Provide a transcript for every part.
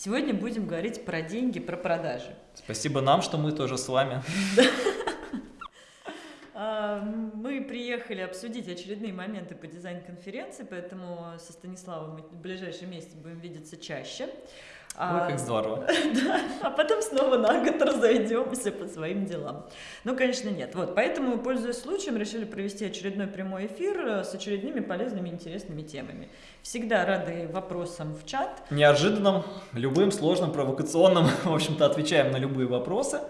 Сегодня будем говорить про деньги, про продажи. Спасибо нам, что мы тоже с вами. А, мы приехали обсудить очередные моменты по дизайн-конференции, поэтому со Станиславом мы в ближайшем месяце будем видеться чаще. А, Ой, как здорово. Да, а потом снова на год разойдемся по своим делам. Ну, конечно, нет. Вот, поэтому, пользуясь случаем, решили провести очередной прямой эфир э, с очередными полезными, интересными темами. Всегда рады вопросам в чат. Неожиданным, любым, сложным, провокационным, в общем-то, отвечаем на любые вопросы.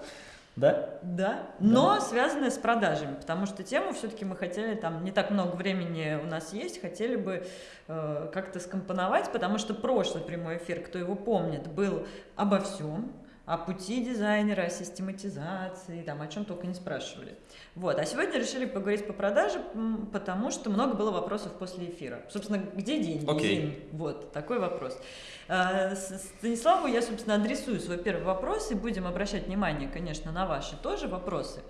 Да? Да, но да. связанные с продажами, потому что тему все-таки мы хотели, там не так много времени у нас есть, хотели бы э, как-то скомпоновать, потому что прошлый прямой эфир, кто его помнит, был обо всем, о пути дизайнера, о систематизации, там, о чем только не спрашивали. Вот. А сегодня решили поговорить по продаже, потому что много было вопросов после эфира. Собственно, где деньги? Okay. Вот, такой вопрос. А, Станиславу я, собственно, адресую свой первый вопрос и будем обращать внимание, конечно, на ваши тоже вопросы.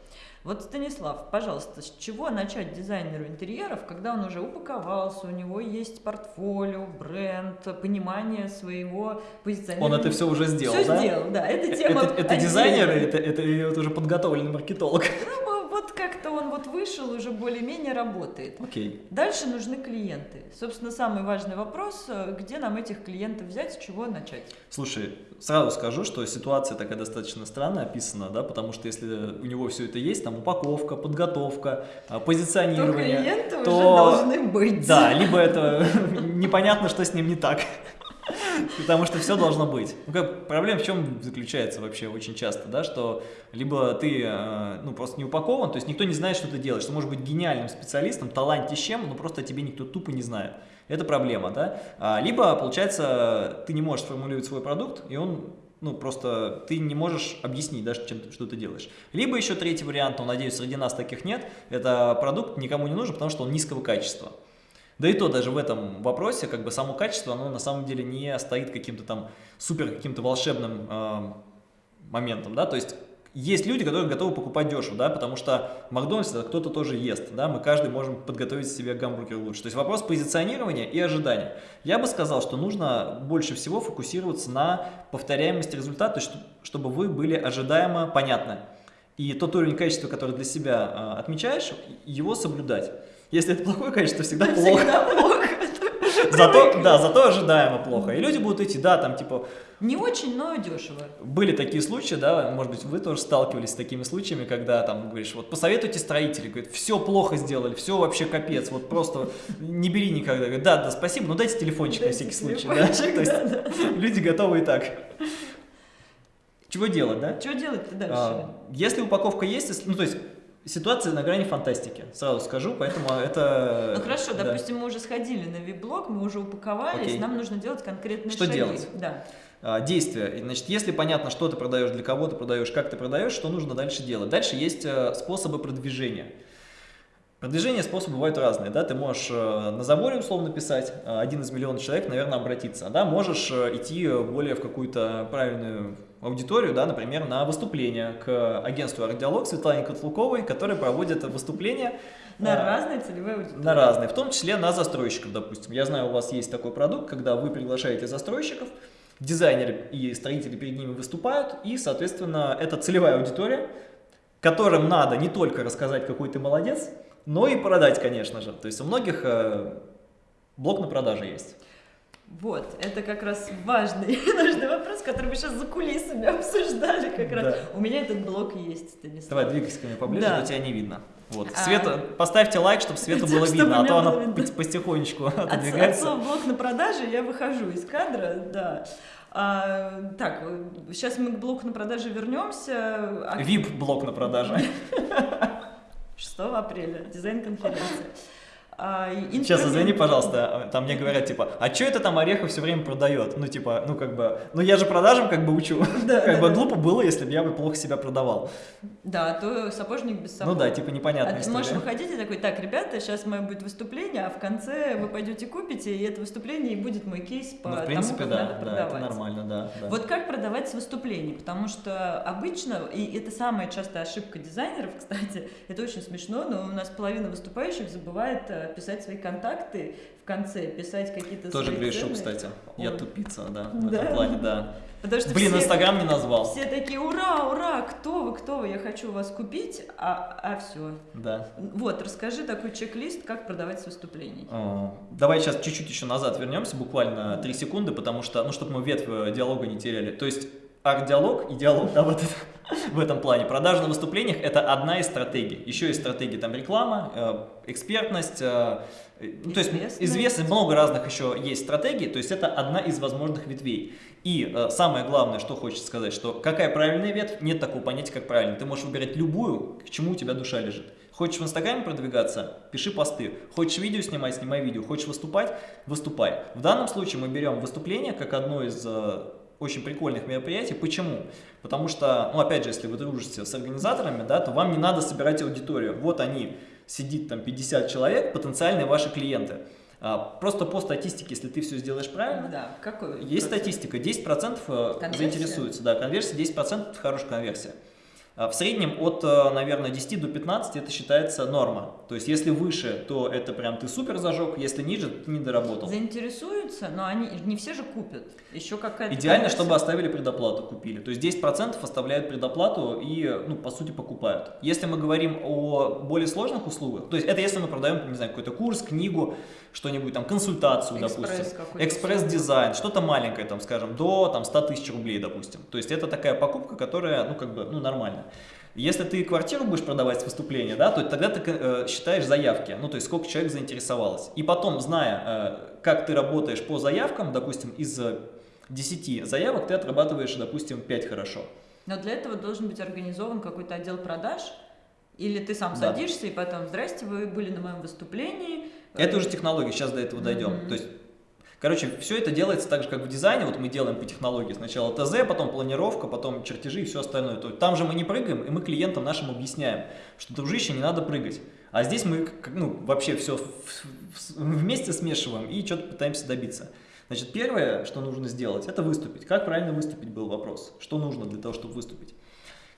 Вот, Станислав, пожалуйста, с чего начать дизайнеру интерьеров, когда он уже упаковался, у него есть портфолио, бренд, понимание своего позиционирования? Он это все уже сделал, все да? Все сделал, да. Это тема Это, это дизайнер, это, это, это уже подготовленный маркетолог? Ну, вот как-то он вот вышел, уже более-менее работает. Окей. Дальше нужны клиенты. Собственно, самый важный вопрос, э, где нам этих клиентов взять, с чего начать? Слушай, сразу скажу, что ситуация такая достаточно странная описана, да, потому что если у него все это есть, там упаковка, подготовка, а, позиционирование, то клиенты то... уже должны быть. Да, либо это непонятно, что с ним не так. Потому что все должно быть. Ну, как, проблема в чем заключается вообще очень часто, да, что либо ты э, ну, просто не упакован, то есть никто не знает, что ты делаешь. Ты можешь быть гениальным специалистом, талантищем, но просто тебе никто тупо не знает. Это проблема, да. А, либо, получается, ты не можешь сформулировать свой продукт, и он ну, просто ты не можешь объяснить, да, чем, что ты делаешь. Либо еще третий вариант, но, надеюсь, среди нас таких нет, это продукт никому не нужен, потому что он низкого качества. Да и то даже в этом вопросе, как бы само качество, оно на самом деле не стоит каким-то там супер каким-то волшебным э, моментом, да, то есть есть люди, которые готовы покупать дешево, да, потому что в Макдональдсе кто-то тоже ест, да, мы каждый можем подготовить себе гамбургер лучше. То есть вопрос позиционирования и ожидания. Я бы сказал, что нужно больше всего фокусироваться на повторяемости результата, чтобы вы были ожидаемо понятны. И тот уровень качества, который для себя э, отмечаешь, его соблюдать. Если это плохое качество, всегда плохо. Всегда плохо. Зато, да, зато ожидаемо плохо. И люди будут идти, да, там типа... Не очень, но дешево. Были такие случаи, да, может быть, вы тоже сталкивались с такими случаями, когда там говоришь, вот посоветуйте строителей, говорит, все плохо сделали, все вообще капец, вот просто не бери никогда. Говорит, да, да, спасибо, но дайте телефончик дайте на всякий случай. Да? То есть да, да. люди готовы и так. Чего делать, да? Чего делать дальше? А, если упаковка есть, ну то есть ситуация на грани фантастики, сразу скажу, поэтому это... Ну хорошо, да. допустим, мы уже сходили на вип-блог, мы уже упаковались, Окей. нам нужно делать конкретные что шаги. Что делать? Да. А, действия. Значит, если понятно, что ты продаешь, для кого ты продаешь, как ты продаешь, что нужно дальше делать. Дальше есть э, способы продвижения. Продвижение способы бывают разные, да, ты можешь э, на заборе условно писать, э, один из миллионов человек, наверное, обратиться, да, можешь идти более в какую-то правильную аудиторию, да, например, на выступление к агентству «Ардиалог» Светлане Котлуковой, которая проводит выступления на а, разные целевые аудитории. На разные, в том числе на застройщиков, допустим. Я знаю, у вас есть такой продукт, когда вы приглашаете застройщиков, дизайнеры и строители перед ними выступают, и, соответственно, это целевая аудитория, которым надо не только рассказать, какой ты молодец, но и продать, конечно же. То есть у многих э, блок на продаже есть. Вот, это как раз важный, важный вопрос, который мы сейчас за кулисами обсуждали как раз. Да. У меня этот блок есть, Станислав. Давай, двигайся ко мне поближе, да. но тебя не видно. Вот. А... Света, поставьте лайк, чтобы Свету было чтобы видно, а то она видно. потихонечку отодвигается. От, от блок на продаже я выхожу из кадра, да. А, так, сейчас мы к блоку на продаже вернемся. А... VIP-блок на продаже. 6 апреля, дизайн-конференция. А, Сейчас, извини, пожалуйста, там мне говорят, типа, а что это там Орехов все время продает? Ну, типа, ну, как бы, ну, я же продажам как бы учу. Да, как бы глупо было, если бы я бы плохо себя продавал. Да, то сапожник без сапог. Ну да, типа, непонятно. А ты можешь выходить и такой, так, ребята, сейчас мое будет выступление, а в конце вы пойдете купите, и это выступление и будет мой кейс по ну, в принципе, тому, как да, надо продавать. Да, это нормально, да, да. Вот как продавать с выступлений, потому что обычно, и это самая частая ошибка дизайнеров, кстати, это очень смешно, но у нас половина выступающих забывает э, писать свои контакты в конце, писать какие-то Тоже грешу, кстати. Ой. Я тупица, да, в да? этом плане, да. Потому что Блин, Инстаграм не назвал. все такие, ура, ура, кто вы, кто вы, я хочу вас купить, а, а все. Да. Вот, расскажи такой чек-лист, как продавать с выступлений. Давай сейчас чуть-чуть еще назад вернемся, буквально 3 секунды, потому что, ну, чтобы мы ветвь э, диалога не теряли. То есть арт-диалог и диалог, да, вот это, в этом плане. Продажа на выступлениях – это одна из стратегий. Еще есть стратегии, там, реклама, э, экспертность, э, ну, то есть известность, много разных еще есть стратегий, то есть это одна из возможных ветвей. И э, самое главное, что хочется сказать, что какая правильная ветвь, нет такого понятия, как правильно. Ты можешь выбирать любую, к чему у тебя душа лежит. Хочешь в Инстаграме продвигаться, пиши посты. Хочешь видео снимать, снимай видео. Хочешь выступать, выступай. В данном случае мы берем выступление как одно из э, очень прикольных мероприятий. Почему? Потому что, ну опять же, если вы дружите с организаторами, да, то вам не надо собирать аудиторию. Вот они, сидит там 50 человек, потенциальные ваши клиенты. А, Просто по статистике, если ты все сделаешь правильно, Да, какой? есть процент? статистика, 10% э, Конверсия? заинтересуются, да, конверсия 10% это хорошая конверсия. А В среднем от, э, наверное, 10 до 15 это считается норма. То есть, если выше, то это прям ты супер зажег, если ниже, ты не доработал. Заинтересуются, но они не все же купят. Еще какая-то Идеально, чтобы оставили предоплату, купили. То есть 10% оставляют предоплату и, ну, по сути, покупают. Если мы говорим о более сложных услугах, то есть это если мы продаем, не знаю, какой-то курс, книгу, что-нибудь там, консультацию, Экспресс допустим, экспресс-дизайн, что-то маленькое, там, скажем, до там, 100 тысяч рублей, допустим. То есть это такая покупка, которая, ну, как бы, ну, нормально. Если ты квартиру будешь продавать с выступления, да, то тогда ты э, считаешь заявки, ну, то есть сколько человек заинтересовалось. И потом, зная, э, как ты работаешь по заявкам, допустим, из э, 10 заявок ты отрабатываешь, допустим, 5 хорошо. Но для этого должен быть организован какой-то отдел продаж, или ты сам Да. садишься и потом, здрасте, вы были на моем выступлении. Это уже технология, сейчас до этого дойдем. Мгм. То есть, короче, все это делается так же, как в дизайне. Вот мы делаем по технологии. Сначала ТЗ, потом планировка, потом чертежи и все остальное. То есть, там же мы не прыгаем, и мы клиентам нашим объясняем, что, дружище, не надо прыгать. А здесь мы ну, вообще все вместе смешиваем и что-то пытаемся добиться. Значит, первое, что нужно сделать, это выступить. Как правильно выступить, был вопрос. Что нужно для того, чтобы выступить?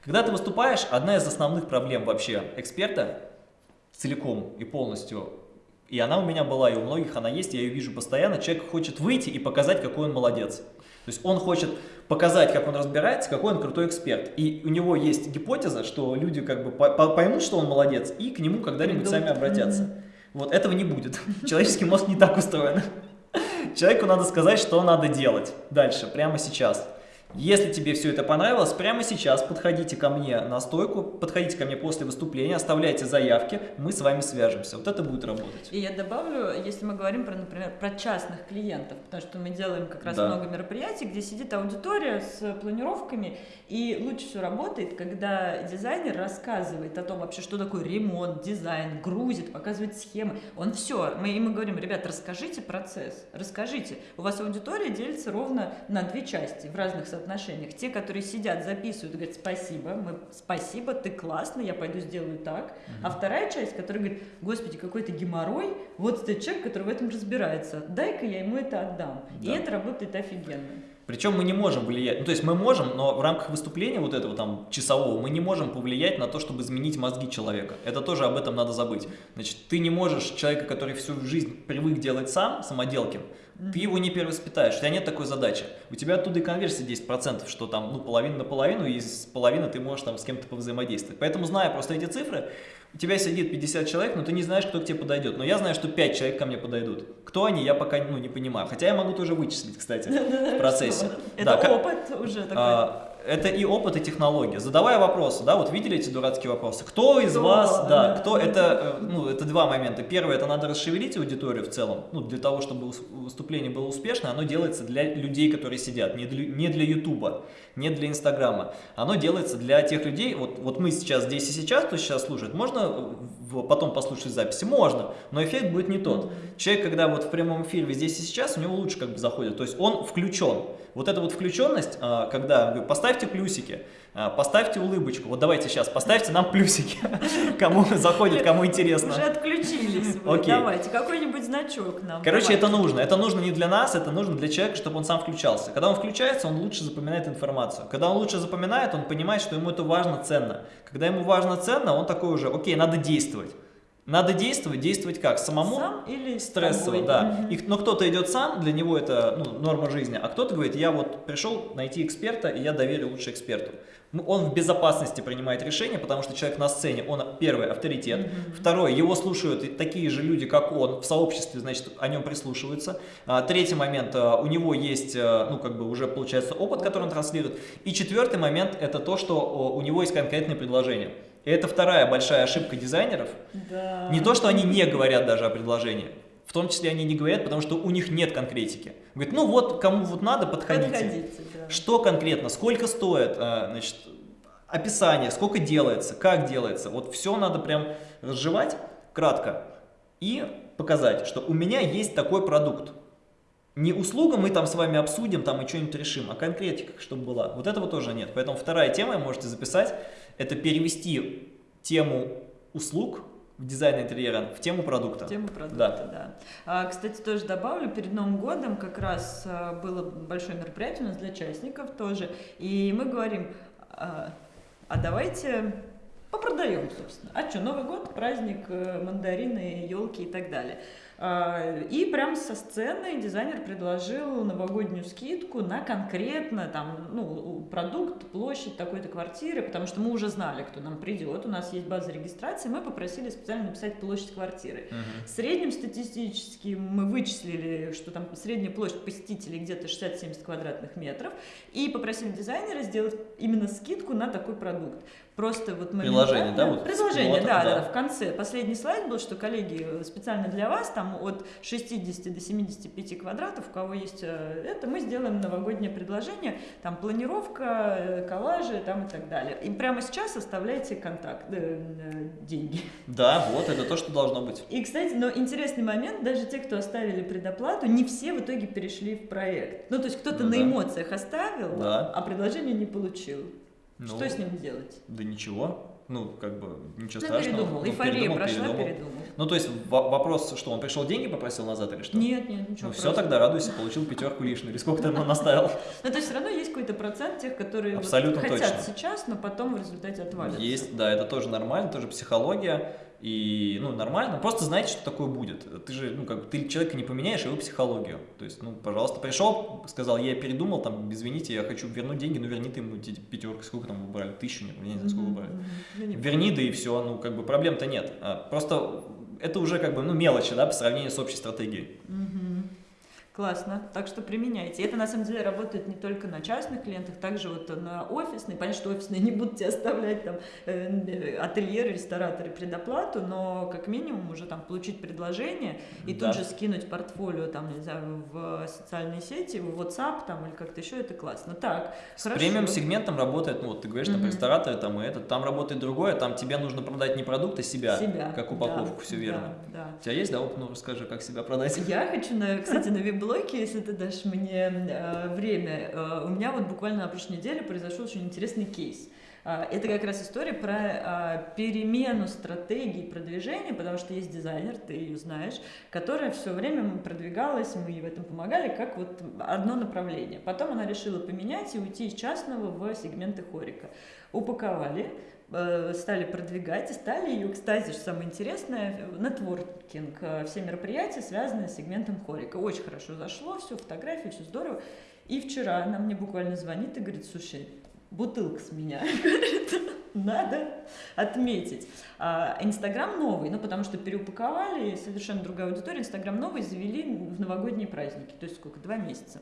Когда ты выступаешь, одна из основных проблем вообще эксперта целиком и полностью, и она у меня была, и у многих она есть, я ее вижу постоянно, человек хочет выйти и показать, какой он молодец. То есть он хочет показать, как он разбирается, какой он крутой эксперт. И у него есть гипотеза, что люди как бы по- по- поймут, что он молодец, и к нему когда-нибудь сами обратятся. Вот этого не будет. Человеческий мозг не так устроен. Человеку надо сказать, что надо делать дальше, прямо сейчас. Если тебе все это понравилось, прямо сейчас подходите ко мне на стойку, подходите ко мне после выступления, оставляйте заявки, мы с вами свяжемся. Вот это будет работать. И я добавлю, если мы говорим про, например, про частных клиентов, потому что мы делаем как раз Да. много мероприятий, где сидит аудитория с планировками, и лучше всего работает, когда дизайнер рассказывает о том вообще, что такое ремонт, дизайн, грузит, показывает схемы. Он все, мы ему говорим, ребят, расскажите процесс, расскажите. У вас аудитория делится ровно на две части в разных соотношениях. Те, которые сидят, записывают, говорят, спасибо, мы, спасибо, ты классный, я пойду сделаю так. А вторая часть, которая говорит, господи, какой то геморрой, вот этот человек, который в этом разбирается, дай-ка я ему это отдам. И Да. это работает офигенно. Причем мы не можем влиять, ну то есть мы можем, но в рамках выступления вот этого там часового мы не можем повлиять на то, чтобы изменить мозги человека. Это тоже об этом надо забыть. Значит, ты не можешь человека, который всю жизнь привык делать сам, самоделкин, ты его не перевоспитаешь, у тебя нет такой задачи. У тебя оттуда и конверсия 10%, что там, ну, половина на половину, и из половины ты можешь там с кем-то повзаимодействовать. Поэтому, зная просто эти цифры, у тебя сидит 50 человек, но ты не знаешь, кто к тебе подойдет. Но я знаю, что 5 человек ко мне подойдут. Кто они, я пока ну, не понимаю. Хотя я могу тоже вычислить, кстати, в процессе. Это опыт уже такой. Это и опыт, и технология. Задавая вопросы, да, вот видели эти дурацкие вопросы? Кто из Кто? вас, да, кто, это, э, ну, это два момента. Первое, это надо расшевелить аудиторию в целом, ну, для того, чтобы выступление было успешно, оно делается для людей, которые сидят, не для, не для Ютуба, не для Инстаграма. Оно делается для тех людей, вот, вот мы сейчас здесь и сейчас, кто сейчас слушает, можно потом послушать записи? Можно, но эффект будет не тот. Человек, когда вот в прямом эфире здесь и сейчас, у него лучше как бы заходит, то есть он включен. Вот эта вот включенность, а, когда поставьте плюсики, поставьте улыбочку, вот давайте сейчас, поставьте нам плюсики, кому заходит, кому интересно. Уже отключились вы. Окей. Давайте, какой-нибудь значок нам. Короче, это нужно. Это нужно не для нас, это нужно для человека, чтобы он сам включался. Когда он включается, он лучше запоминает информацию. Когда он лучше запоминает, он понимает, что ему это важно, ценно. Когда ему важно, ценно, он такой уже, окей, надо действовать. Надо действовать, действовать как? Самому? Сам или Стрессово, тобой? да. И, но кто-то идет сам, для него это ну, норма жизни, а кто-то говорит, я вот пришел найти эксперта, и я доверю лучше эксперту. Ну, Он в безопасности принимает решение, потому что человек на сцене, он первый авторитет, второй, его слушают такие же люди, как он, в сообществе, значит, о нем прислушиваются. А, Третий момент, а, у него есть, а, ну, как бы уже получается опыт, который он транслирует. И четвертый момент, это то, что у него есть конкретное предложение. И это вторая большая ошибка дизайнеров, Да. не то, что они не говорят даже о предложении. В том числе они не говорят, потому что у них нет конкретики. Говорят, ну вот, кому вот надо, подходите. Подходите, да. Что конкретно, сколько стоит, а, значит, описание, сколько делается, как делается. Вот все надо прям разжевать кратко и показать, что у меня есть такой продукт. Не услуга мы там с вами обсудим там и что-нибудь решим, а конкретика, чтобы была. Вот этого тоже нет. Поэтому вторая тема, можете записать, это перевести тему услуг в дизайн интерьера в тему продукта. Тему продукта, Да. да. А, кстати, тоже добавлю, перед Новым годом как раз а, было большое мероприятие у нас для частников тоже, и мы говорим, а, а давайте попродаем, собственно. А что, Новый год, праздник, э, мандарины, елки и так далее. А, И прям со сцены дизайнер предложил новогоднюю скидку на конкретно там, ну, продукт, площадь такой-то квартиры, потому что мы уже знали, кто нам придет, у нас есть база регистрации, мы попросили специально написать площадь квартиры. Мгм. В среднем статистически мы вычислили, что там средняя площадь посетителей где-то 60-70 квадратных метров, и попросили дизайнера сделать именно скидку на такой продукт. Просто вот Приложение, да, вот пилотом, да, да, да. да, в конце. Последний слайд был, что, коллеги, э, специально для вас, там от 60 до 75 квадратов, у кого есть э, это, мы сделаем новогоднее предложение, там планировка, э, коллажи там и так далее. И прямо сейчас оставляйте контакт, э, э, деньги. Да, вот это то, что должно быть. И, кстати, но интересный момент, даже те, кто оставили предоплату, не все в итоге перешли в проект. Ну, то есть кто-то Ну на да. эмоциях оставил, Да. а предложение не получил. Ну, Что с ним делать? Да ничего. Ну, как бы, ничего Ну, страшного. передумал. Ну, Эйфория передумал, прошла, передумал. передумал. Ну, то есть во- вопрос, что он пришел деньги попросил назад или что? Нет, нет, ничего. Ну, все тогда радуйся, получил пятерку лишнюю. Или сколько ты ему наставил? Ну, то есть все равно есть какой-то процент тех, которые Абсолютно хотят точно. сейчас, но потом в результате отвалятся. Есть, да, это тоже нормально, тоже психология. И, ну, нормально. Просто знайте, что такое будет. Ты же, ну, как ты человека не поменяешь, его психологию. То есть, ну, пожалуйста, пришел, сказал, я передумал, там, извините, я хочу вернуть деньги, ну, верни ты ему пятерку, сколько там вы брали, тысячу, я не знаю, сколько вы Мгм, брали. мгм. Я не Верни, да и все, ну, как бы, проблем-то нет. А, Просто это уже, как бы, ну, мелочи, да, по сравнению с общей стратегией. Мгм. Классно, так что применяйте. Это на самом деле работает не только на частных клиентах, также вот на офисные. Понятно, что офисные не будут тебе оставлять там э, ательеры, рестораторы предоплату, но как минимум уже там получить предложение и Да. тут же скинуть портфолио там, не знаю, в социальные сети, в WhatsApp там или как-то еще, это классно. Так, С хорошо. премиум сегментом работает, ну вот ты говоришь, там Мгм. рестораторы там и это, там работает другое, там тебе нужно продать не продукт, а себя, себя. как упаковку, Да, все верно. Да, да. У тебя есть, да, опыт? Ну расскажи, как себя продать. Я хочу, на, кстати, на вип-блоке, если ты дашь мне э, время, э, у меня вот буквально на прошлой неделе произошел очень интересный кейс. А, Это как раз история про а, перемену стратегии продвижения, потому что есть дизайнер, ты ее знаешь, которая все время продвигалась, мы ей в этом помогали, как вот одно направление. Потом она решила поменять и уйти из частного в сегменты хорика. Упаковали, э, стали продвигать и стали ее, кстати, что самое интересное, нетворкинг, э, все мероприятия, связанные с сегментом хорика. Очень хорошо зашло, все, фотографии, все здорово. И вчера она мне буквально звонит и говорит, слушай, бутылка с меня, надо отметить. А, Инстаграм новый, ну потому что переупаковали, совершенно другая аудитория, Инстаграм новый завели в новогодние праздники, то есть сколько, два месяца.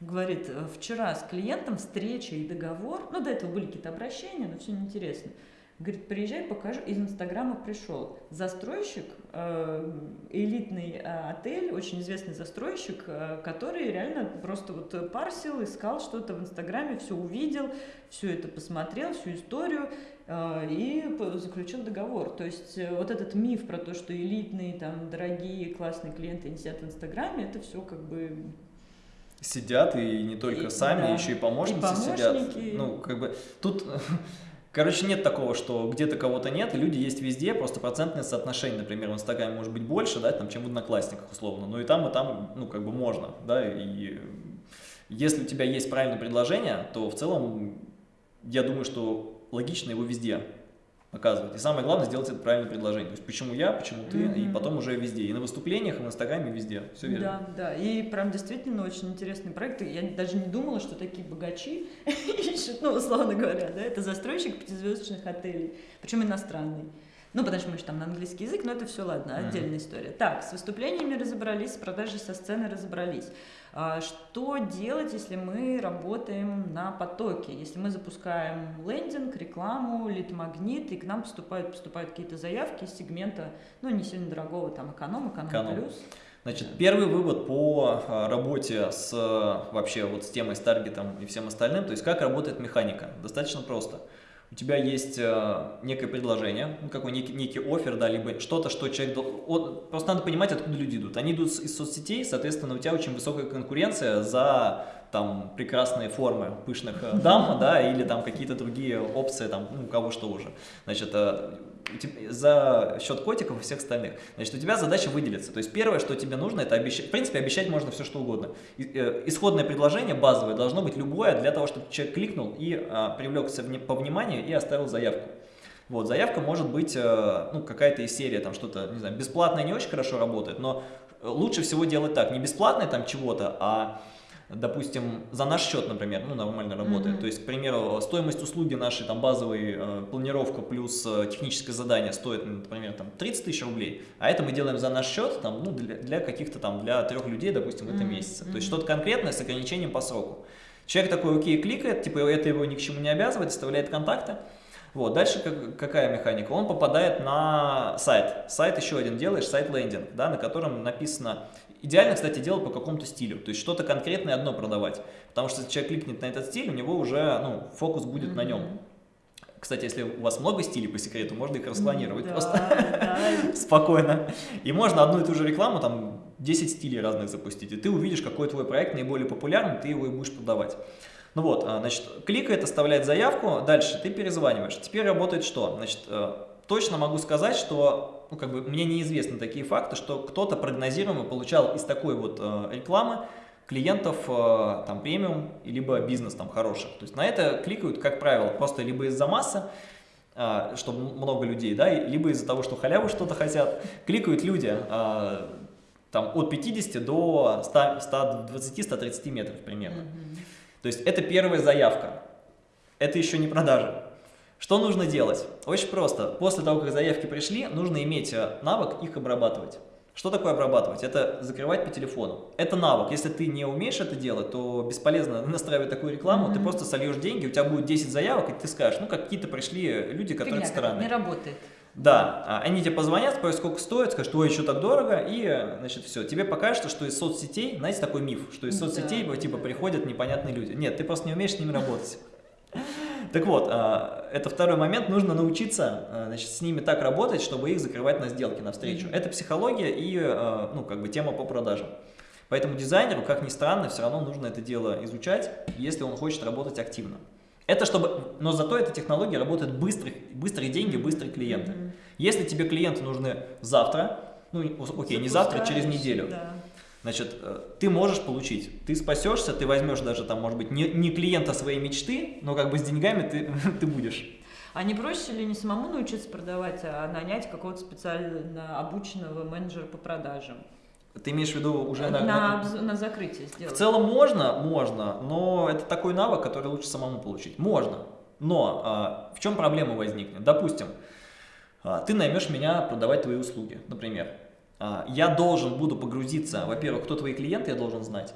Говорит, «Э, вчера с клиентом встреча и договор, ну до этого были какие-то обращения, но все неинтересно. Говорит, приезжай, покажу. Из Инстаграма пришел застройщик, э, элитный э, отель, очень известный застройщик, который реально просто вот парсил, искал что-то в Инстаграме, все увидел, все это посмотрел, всю историю и заключил договор. То есть вот этот миф про то, что элитные, там, дорогие, классные клиенты не сидят в Инстаграме, это все как бы Сидят и не только И- сами, да. еще и помощницы И сидят. помощники. Ну, как бы тут, короче, нет такого, что где-то кого-то нет, и люди есть везде, просто процентное соотношение, например, в Инстаграме может быть больше, да, там, чем в Одноклассниках, условно, но и там, и там, ну, как бы можно, да, и если у тебя есть правильное предложение, то в целом я думаю, что логично его везде показывать. И самое главное сделать это правильное предложение. То есть почему я, почему ты, Мгм. и потом уже везде. И на выступлениях, и в Инстаграме, везде. Все верно. Да, да. И прям действительно очень интересный проект. И Я даже не думала, что такие богачи ищут, ну, условно говоря, да, это застройщик пятизвездочных отелей, причем иностранный. Ну, потому что мы же там на английский язык, но это все ладно, Мгм. отдельная история. Так, с выступлениями разобрались, с продажей со сцены разобрались. А что делать, если мы работаем на потоке? Если мы запускаем лендинг, рекламу, лид-магнит, и к нам поступают, поступают какие-то заявки из сегмента, ну, не сильно дорогого, там, эконом, эконом, Эконом. плюс. Значит, первый вывод по а, работе с вообще вот с темой, с таргетом и всем остальным, то есть как работает механика. Достаточно просто. У тебя есть а, некое предложение, ну, какой некий, некий офер, да, либо что-то, что человек... от- просто надо понимать, откуда люди идут. Они идут из соцсетей, соответственно, у тебя очень высокая конкуренция за там прекрасные формы пышных э, дам, да, или там какие-то другие опции, там, ну, у кого что уже. Значит, э, за счет котиков и всех остальных. Значит, у тебя задача выделиться. То есть первое, что тебе нужно, это обещать. В принципе, обещать можно все, что угодно. Э, Исходное предложение базовое должно быть любое для того, чтобы человек кликнул и а, привлекся по вниманию и оставил заявку. Вот, заявка может быть, э, ну, какая-то из серии, там что-то, не знаю, бесплатное не очень хорошо работает, но лучше всего делать так, не бесплатное там чего-то, а допустим, за наш счет, например, ну, нормально работает. Мгм. То есть, к примеру, стоимость услуги нашей, там, базовой э, планировка плюс э, техническое задание стоит, например, там, 30 тысяч рублей, а это мы делаем за наш счет, там, ну, для, для каких-то там, для трех людей, допустим, в этом Мгм, месяце. То есть, что-то конкретное с ограничением по сроку. Человек такой, окей, кликает, типа, это его ни к чему не обязывает, оставляет контакты. Вот, дальше как- какая механика? Он попадает на сайт. Сайт еще один делаешь, сайт-лендинг, да, на котором написано... Идеально, кстати, делать по какому-то стилю, то есть что-то конкретное одно продавать. Потому что если человек кликнет на этот стиль, у него уже ну, фокус будет на нем. Кстати, если у вас много стилей по секрету, можно их расклонировать Да, просто да. спокойно. И можно одну и ту же рекламу, там 10 стилей разных запустить, и ты увидишь, какой твой проект наиболее популярный, ты его и будешь продавать. Ну вот, а, значит, кликает, оставляет заявку, дальше ты перезваниваешь. Теперь работает что? Значит, э, точно могу сказать, что ну, как бы, мне неизвестны такие факты, что кто-то прогнозируемо получал из такой вот э, рекламы клиентов э, там премиум, либо бизнес там хороших. То есть на это кликают, как правило, просто либо из-за массы, а, что м- много людей, да, либо из-за того, что халявы что-то хотят, кликают люди а, там от 50 до 100 120-130 метров примерно. Мгм. То есть это первая заявка. Это еще не продажа. Что нужно делать? Очень просто. После того, как заявки пришли, нужно иметь э, навык их обрабатывать. Что такое обрабатывать? Это закрывать по телефону. Это навык. Если ты не умеешь это делать, то бесполезно настраивать такую рекламу. Ты Мгм. просто сольешь деньги, у тебя будет 10 заявок, и ты скажешь, ну какие-то пришли люди, которые Фигня, странные. не работает. Да, а, они тебе позвонят, спросят, сколько стоит, скажут, ой, еще так дорого, и, э, значит, все. Тебе покажется, что из соцсетей, знаете, такой миф, что из соцсетей, да, типа, приходят непонятные люди. Нет, ты просто не умеешь с ними работать. Так вот, а, это второй момент, нужно научиться, а, значит, с ними так работать, чтобы их закрывать на сделки, на встречу. Мгм. Это психология и, а, ну, как бы, тема по продажам. Поэтому дизайнеру, как ни странно, все равно нужно это дело изучать, если он хочет работать активно. Это чтобы, но зато эта технология работает быстрые, быстрые деньги, быстрые клиенты. Мгм. Если тебе клиенты нужны завтра, ну окей, не завтра, через неделю, да. Значит, э, ты можешь получить. Ты спасешься, ты возьмешь даже там, может быть, не, не клиента своей мечты, но как бы с деньгами ты, ты будешь. А не проще ли не самому научиться продавать, а нанять какого-то специально обученного менеджера по продажам? Ты имеешь в виду уже на, на- на- обз- на закрытие сделать. В целом можно, можно, но это такой навык, который лучше самому получить. Можно, но а, в чем проблема возникнет? Допустим, а, ты наймешь меня продавать твои услуги, например. А, я должен буду погрузиться, во-первых, кто твои клиенты, я должен знать.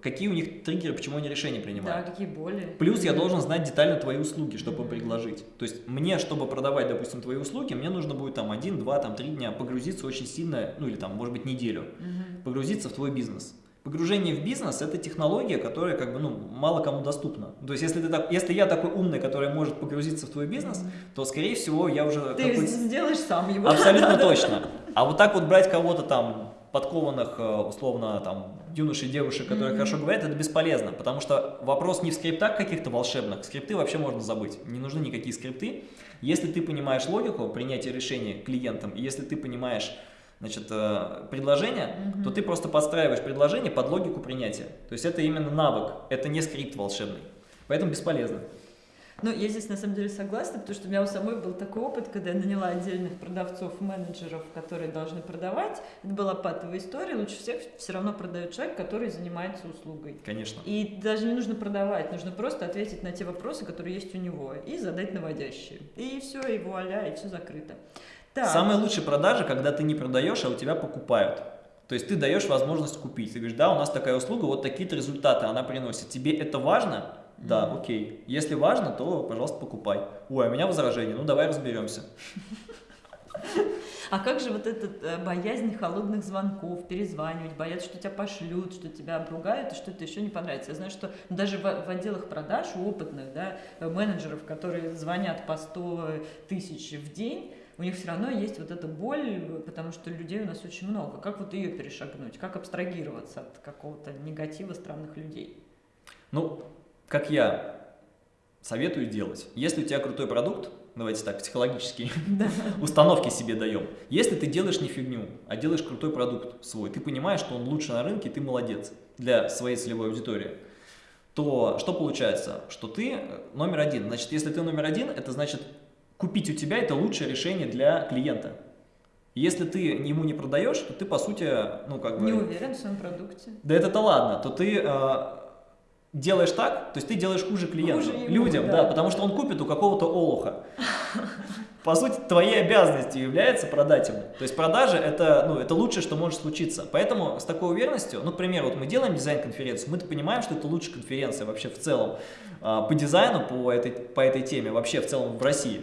Какие у них триггеры, почему они решения Да, принимают. какие боли. Плюс я должен знать детально твои услуги, чтобы Мгм. предложить. То есть мне, чтобы продавать, допустим, твои услуги, мне нужно будет там один, два, там три дня погрузиться очень сильно, ну или там, может быть, неделю Мгм. погрузиться в твой бизнес. Погружение в бизнес – это технология, которая как бы, ну, мало кому доступна. То есть, если, ты так, если я такой умный, который может погрузиться в твой бизнес, то, скорее всего, я уже Ты сделаешь сам его. Абсолютно точно. А вот так вот брать кого-то там, подкованных, э, условно, там, юношей, девушек, которые Мгм. хорошо говорят, это бесполезно, потому что вопрос не в скриптах каких-то волшебных, скрипты вообще можно забыть, не нужны никакие скрипты. Если ты понимаешь логику принятия решения клиентам, если ты понимаешь значит, э, предложение, Мгм. то ты просто подстраиваешь предложение под логику принятия. То есть это именно навык, это не скрипт волшебный. Поэтому бесполезно. Ну, я здесь на самом деле согласна, потому что у меня у самой был такой опыт, когда я наняла отдельных продавцов, менеджеров, которые должны продавать. Это была патовая история. Лучше всех все равно продает человек, который занимается услугой. Конечно. И даже не нужно продавать, нужно просто ответить на те вопросы, которые есть у него, и задать наводящие. И все, и вуаля, и все закрыто. Так. Самые лучшие продажи, когда ты не продаешь, а у тебя покупают. То есть ты даешь возможность купить. Ты говоришь, да, у нас такая услуга, вот такие-то результаты она приносит. Тебе это важно? Да, mm -hmm. окей. Если важно, то, пожалуйста, покупай. Ой, а у меня возражение, ну давай разберемся. А как же вот эта э, боязнь холодных звонков, перезванивать, бояться, что тебя пошлют, что тебя обругают и что-то еще не понравится. Я знаю, что даже в, в отделах продаж у опытных да, менеджеров, которые звонят по 100 тысяч в день, у них все равно есть вот эта боль, потому что людей у нас очень много. Как вот ее перешагнуть? Как абстрагироваться от какого-то негатива странных людей? Ну, как я советую делать. Если у тебя крутой продукт, давайте так, психологические установки себе даем. Если ты делаешь не фигню, а делаешь крутой продукт свой, ты понимаешь, что он лучше на рынке, ты молодец для своей целевой аудитории, то что получается? Что ты номер один. Значит, если ты номер один, это значит, купить у тебя это лучшее решение для клиента. Если ты ему не продаешь, то ты, по сути, ну, как бы... Не уверен в своем продукте. Да это-то ладно, то ты э, делаешь так, то есть ты делаешь хуже клиенту, хуже ему, людям, да. да, потому что он купит у какого-то олуха. По сути, твоей обязанностью является продать ему. То есть продажа это, ну, это лучшее, что может случиться. Поэтому с такой уверенностью, ну, к примеру, вот мы делаем дизайн-конференцию, мы понимаем, что это лучшая конференция вообще в целом а, по дизайну, по этой, по этой теме, вообще в целом в России.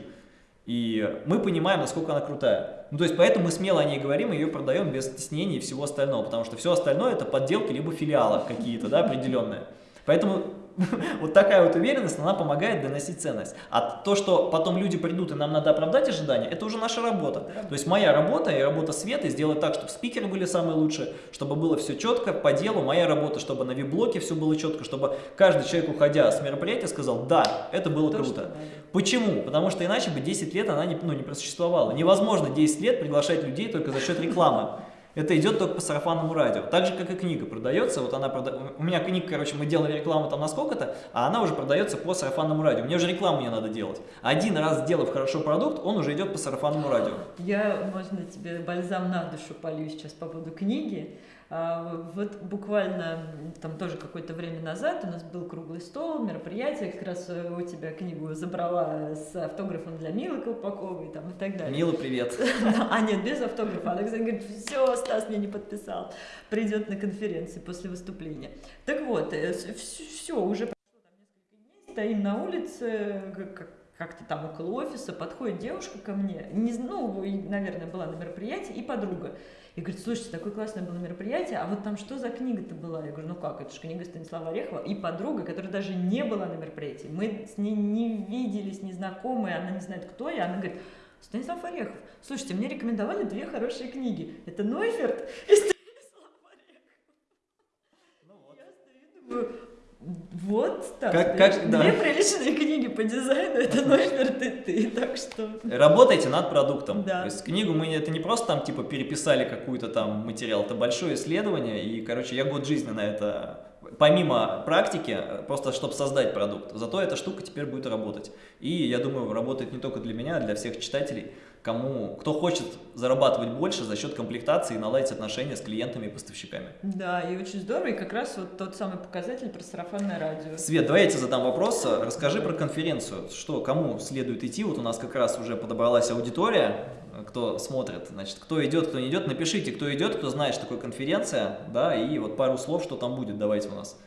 И мы понимаем, насколько она крутая. Ну, то есть, поэтому мы смело о ней говорим и ее продаем без стеснений и всего остального, потому что все остальное это подделки либо филиалы какие-то, да, определенные. Поэтому вот такая вот уверенность, она помогает доносить ценность. А то, что потом люди придут и нам надо оправдать ожидания, это уже наша работа. То есть моя работа и работа Светы сделать так, чтобы спикеры были самые лучшие, чтобы было все четко, по делу. Моя работа, чтобы на виблоке все было четко, чтобы каждый человек, уходя с мероприятия, сказал, да, это было то, круто. Почему? Потому что иначе бы 10 лет она не, ну, не просуществовала. Невозможно 10 лет приглашать людей только за счет рекламы. Это идет только по сарафанному радио. Так же, как и книга продается. Вот она прода... У меня книга, короче, мы делали рекламу там на сколько-то, а она уже продается по сарафанному радио. Мне уже рекламу не надо делать. Один раз сделав хорошо продукт, он уже идет по сарафанному радио. Я, можно тебе бальзам на душу полью сейчас по поводу книги. А, вот буквально там тоже какое-то время назад у нас был круглый стол, мероприятие, как раз э, у тебя книгу забрала с автографом для Милы Колпаковой там, и так далее. Мила, привет. А нет, без автографа. Она говорит, все, Стас мне не подписал, придет на конференции после выступления. Так вот, э, все, уже прошло там несколько дней, стоим на улице, как как-то там около офиса, подходит девушка ко мне, не, ну, наверное, была на мероприятии, и подруга. И говорит, слушайте, такое классное было мероприятие, а вот там что за книга-то была? Я говорю, ну как, это же книга Станислава Орехова и подруга, которая даже не была на мероприятии. Мы с ней не виделись, не знакомы, она не знает, кто я. Она говорит, Станислав Орехов, слушайте, мне рекомендовали две хорошие книги. Это Нойферт и Станислав Орехов. Ну вот. Я стою думаю, вот так. Как, как, Две да. приличные книги по дизайну, это номер ты, ты, так что... Работайте над продуктом. Да. То есть книгу мы, это не просто там типа переписали какую-то там материал, это большое исследование, и, короче, я год жизни на это помимо практики, просто чтобы создать продукт. Зато эта штука теперь будет работать. И я думаю, работает не только для меня, а для всех читателей кому, кто хочет зарабатывать больше за счет комплектации и наладить отношения с клиентами и поставщиками. Да, и очень здорово, и как раз вот тот самый показатель про сарафанное радио. Свет, давай я тебе задам вопрос, расскажи про конференцию, что, кому следует идти, вот у нас как раз уже подобралась аудитория, кто смотрит, значит, кто идет, кто не идет, напишите, кто идет, кто знает, что такое конференция, да, и вот пару слов, что там будет, давайте у нас.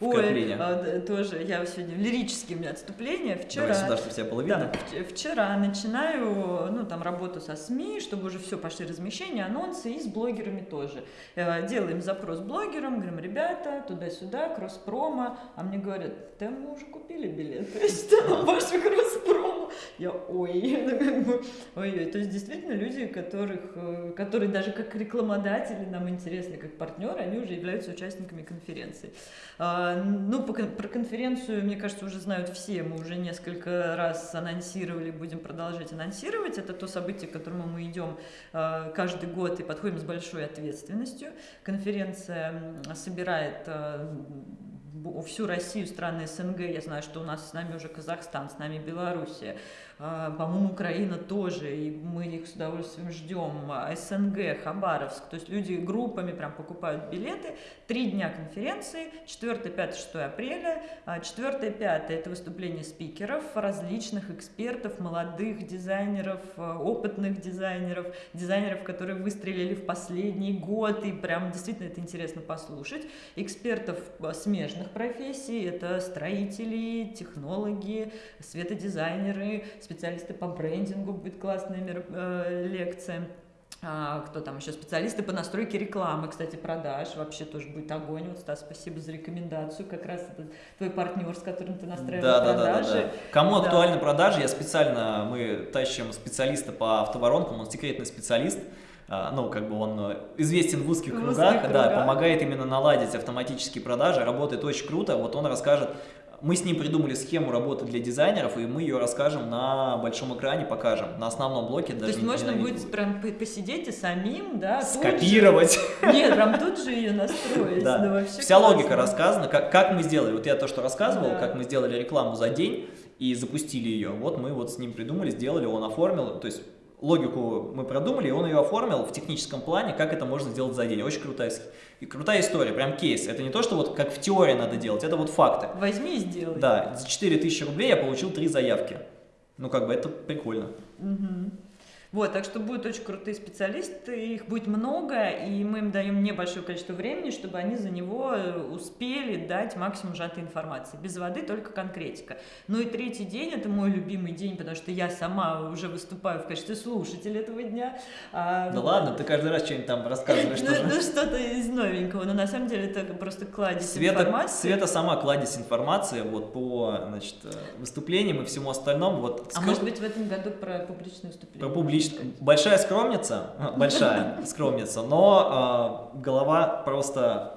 Ой, а, тоже, я сегодня лирические у меня отступления. Вчера, Давай сюда, чтобы тебя было видно. Да, вчера начинаю, ну, там, работу со СМИ, чтобы уже все пошли размещения, анонсы, и с блогерами тоже. Э, делаем запрос блогерам, говорим, ребята, туда-сюда, кросс-промо, а мне говорят, да мы уже купили билет, то есть ваши кросс-промо. Я, ой, ну, как бы, ой, то есть действительно люди, которых, э, которые даже как рекламодатели нам интересны, как партнеры, они уже являются участниками конференции. А, ну, про конференцию, мне кажется, уже знают все. Мы уже несколько раз анонсировали, будем продолжать анонсировать. Это то событие, к которому мы идем э, каждый год и подходим с большой ответственностью. Конференция собирает э, всю Россию, страны СНГ. Я знаю, что у нас с нами уже Казахстан, с нами Белоруссия. А, по-моему, Украина тоже, и мы их с удовольствием ждем. А, СНГ, Хабаровск. То есть люди группами прям покупают билеты. Три дня конференции, 4, 5, 6 апреля. 4, 5 это выступление спикеров, различных экспертов, молодых дизайнеров, опытных дизайнеров, дизайнеров, которые выстрелили в последний год, и прям действительно это интересно послушать. Экспертов смежных профессий, это строители, технологи, светодизайнеры, специалисты по брендингу, будет классная э, лекция. А, кто там еще? Специалисты по настройке рекламы, кстати, продаж. Вообще тоже будет огонь. Вот, Стас, спасибо за рекомендацию. Как раз это твой партнер, с которым ты настраиваешь да, продажи. Да, да, да, да. Кому да. актуальны продажи, я специально, мы тащим специалиста по автоворонкам, он секретный специалист. А, ну, как бы он известен в узких, в узких кругах, кругах, да, помогает именно наладить автоматические продажи, работает очень круто. Вот он расскажет, мы с ним придумали схему работы для дизайнеров, и мы ее расскажем на большом экране, покажем, на основном блоке. То есть можно будет прям посидеть и самим, да? Скопировать. Же... Нет, прям тут же ее настроить. Да. Ну, Вся классно. логика рассказана, как, как мы сделали. Вот я то, что рассказывал, да. как мы сделали рекламу за день и запустили ее. Вот мы вот с ним придумали, сделали, он оформил. То есть логику мы продумали, и он ее оформил в техническом плане, как это можно сделать за день. Очень крутая, и крутая история, прям кейс. Это не то, что вот как в теории надо делать, это вот факты. Возьми и сделай. Да, за 4000 рублей я получил три заявки. Ну, как бы это прикольно. Угу. Вот, так что будут очень крутые специалисты, их будет много, и мы им даем небольшое количество времени, чтобы они за него э, успели дать максимум сжатой информации. Без воды только конкретика. Ну и третий день, это мой любимый день, потому что я сама уже выступаю в качестве слушателя этого дня. А, да ладно, ты каждый раз что-нибудь там рассказываешь. Ну, ну что-то из новенького, но на самом деле это просто кладезь Света, информации. Света сама кладезь информации вот по значит, э, выступлениям и всему остальному. Вот, а может быть в этом году про публичные выступления? Про публичные лично большая скромница, большая скромница, но э, голова просто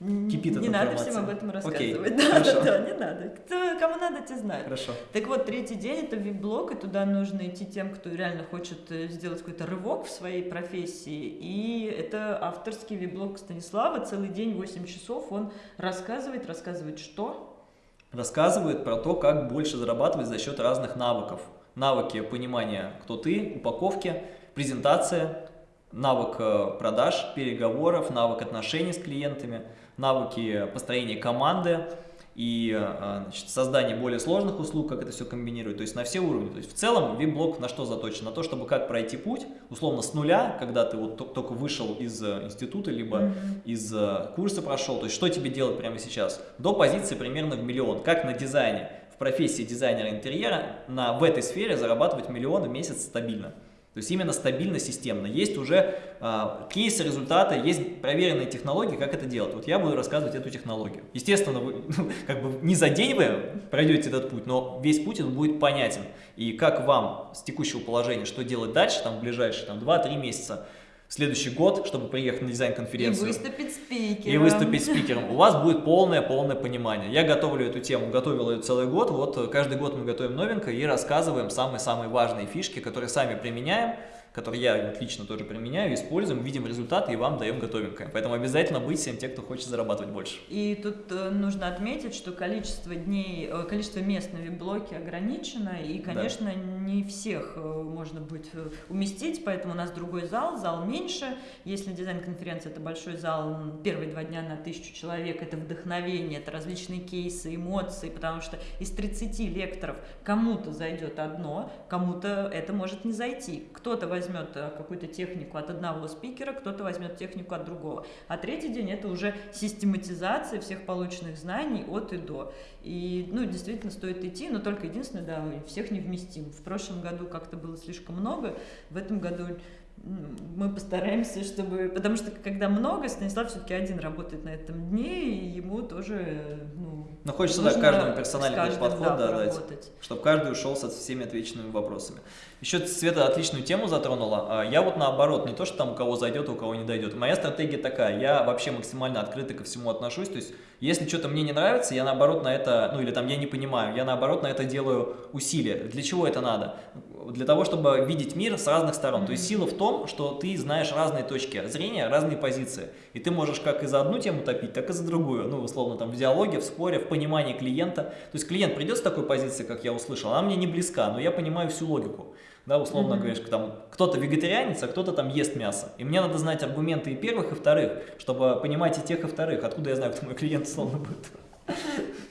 кипит Не надо всем об этом рассказывать. Okay, да, да, да, не надо. Кто, кому надо, те знают. Хорошо. Так вот, третий день это вип-блог, и туда нужно идти тем, кто реально хочет э, сделать какой-то рывок в своей профессии. И это авторский вип-блог Станислава. Целый день, 8 часов он рассказывает, рассказывает что? Рассказывает про то, как больше зарабатывать за счет разных навыков навыки понимания, кто ты, упаковки, презентация, навык э, продаж, переговоров, навык отношений с клиентами, навыки построения команды и э, значит, создания более сложных услуг, как это все комбинировать, то есть на все уровни. То есть в целом вип-блог на что заточен? На то, чтобы как пройти путь, условно с нуля, когда ты вот только вышел из э, института, либо mm -hmm. из курса прошел, то есть что тебе делать прямо сейчас, до позиции примерно в миллион, как на дизайне профессии дизайнера интерьера на, в этой сфере зарабатывать миллионы в месяц стабильно. То есть именно стабильно, системно. Есть уже э, кейсы, результаты, есть проверенные технологии, как это делать. Вот я буду рассказывать эту технологию. Естественно, вы, как бы не за день вы пройдете этот путь, но весь путь будет понятен. И как вам с текущего положения, что делать дальше, там, в ближайшие там, 2-3 месяца, следующий год, чтобы приехать на дизайн-конференцию. И выступить спикером. И выступить спикером. У вас будет полное-полное понимание. Я готовлю эту тему, готовил ее целый год. Вот каждый год мы готовим новенькое и рассказываем самые-самые важные фишки, которые сами применяем который я лично тоже применяю, используем, видим результаты и вам даем готовенькое. Поэтому обязательно быть всем те, кто хочет зарабатывать больше. И тут э, нужно отметить, что количество дней, э, количество мест на вип-блоке ограничено, и, конечно, да. не всех э, можно будет уместить, поэтому у нас другой зал, зал меньше. Если дизайн-конференция – это большой зал, первые два дня на тысячу человек – это вдохновение, это различные кейсы, эмоции, потому что из 30 лекторов кому-то зайдет одно, кому-то это может не зайти. Кто-то возьмет возьмет э, какую-то технику от одного спикера, кто-то возьмет технику от другого. А третий день это уже систематизация всех полученных знаний от и до. И, ну, действительно стоит идти, но только единственное, да, всех не вместим. В прошлом году как-то было слишком много, в этом году мы постараемся, чтобы... Потому что когда много, Станислав все-таки один работает на этом дне, и ему тоже, ну... Но хочется, да, каждому персональный подход да, да, дать, чтобы каждый ушел со всеми отвеченными вопросами. Еще Света отличную тему затронула. А, я вот наоборот, не то, что там у кого зайдет, у кого не дойдет. Моя стратегия такая, я вообще максимально открыто ко всему отношусь, то есть если что-то мне не нравится, я наоборот на это, ну или там я не понимаю, я наоборот на это делаю усилия. Для чего это надо? Для того, чтобы видеть мир с разных сторон. То есть сила в том, что ты знаешь разные точки зрения, разные позиции. И ты можешь как и за одну тему топить, так и за другую. Ну, условно, там в диалоге, в споре, в понимании клиента. То есть клиент придет с такой позиции, как я услышал, она мне не близка, но я понимаю всю логику да, условно mm -hmm. говоришь, там кто-то вегетарианец, а кто-то там ест мясо. И мне надо знать аргументы и первых, и вторых, чтобы понимать и тех, и вторых. Откуда я знаю, кто мой клиент, условно будет.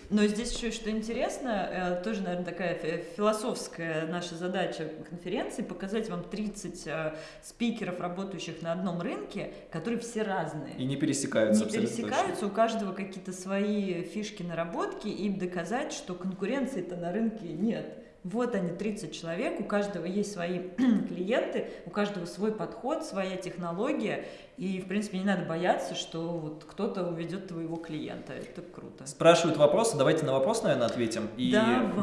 Но здесь еще что интересно, э, тоже, наверное, такая философская наша задача конференции, показать вам 30 э, спикеров, работающих на одном рынке, которые все разные. И не пересекаются. Не пересекаются, точно. у каждого какие-то свои фишки, наработки, и доказать, что конкуренции-то на рынке нет. Вот они, 30 человек, у каждого есть свои клиенты, у каждого свой подход, своя технология, и, в принципе, не надо бояться, что вот кто-то уведет твоего клиента. Это круто. Спрашивают вопросы, давайте на вопрос, наверное, ответим. И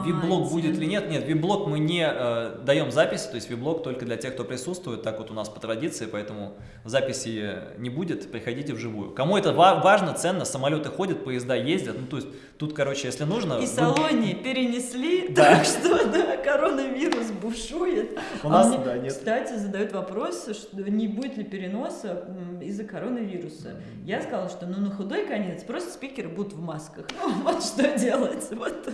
вип-блог будет или нет? Нет, вип-блог мы не э, даем записи, то есть вип-блог только для тех, кто присутствует, так вот у нас по традиции, поэтому записи не будет, приходите вживую. Кому это важно, ценно, самолеты ходят, поезда ездят, ну то есть тут, короче, если нужно... И вы... Салоне перенесли, да. так что, да, коронавирус бушует. У а нас, мне, да, нет. Кстати, задают вопрос, что не будет ли переноса из-за коронавируса. Я сказала, что ну на худой конец просто спикеры будут в масках. Ну вот что делать. Вот.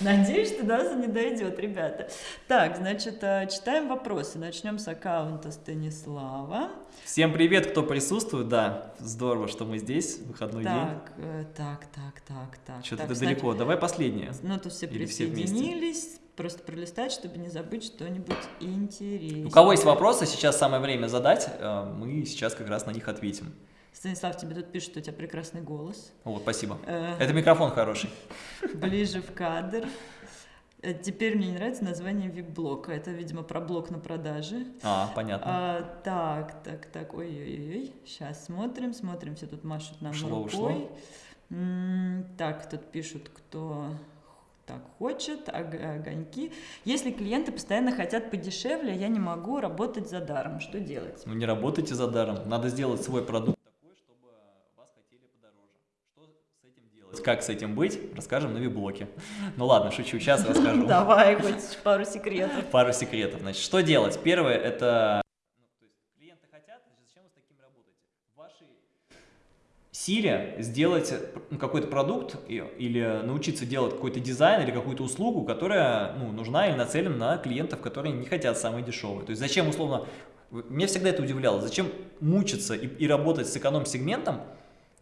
Надеюсь, что нас не дойдет, ребята. Так, значит, а, читаем вопросы. Начнем с аккаунта Станислава. Всем привет, кто присутствует, да, здорово, что мы здесь, выходной так, день. Э, так, так, так, так. Что-то ты далеко, давай последнее. Ну, тут все Или присоединились, все просто пролистать, чтобы не забыть что-нибудь интересное. У кого есть вопросы, сейчас самое время задать, э, мы сейчас как раз на них ответим. Станислав, тебе тут пишут, что у тебя прекрасный голос. Вот, спасибо. Э, Это микрофон хороший. Ближе в кадр. Э, теперь мне не нравится название вип-блока. Это, видимо, про блок на продаже. А, понятно. А, так, так, так, ой-ой-ой. Сейчас смотрим, смотрим. Все тут машут нам шло, рукой. Шло. М -м так, тут пишут, кто так хочет, огоньки. Если клиенты постоянно хотят подешевле, я не могу работать за даром. Что делать? Ну не работайте за даром. Надо сделать свой продукт Как с этим быть, расскажем на виблоке. Ну ладно, шучу, сейчас расскажу. Давай, хоть пару секретов. Пару секретов. Значит, что делать? Первое, это... Ну, клиенты хотят, зачем вы с таким работаете? В вашей силе сделать ну, какой-то продукт или научиться делать какой-то дизайн или какую-то услугу, которая ну, нужна или нацелена на клиентов, которые не хотят самые дешевые. То есть зачем условно... Меня всегда это удивляло. Зачем мучиться и, и работать с эконом-сегментом,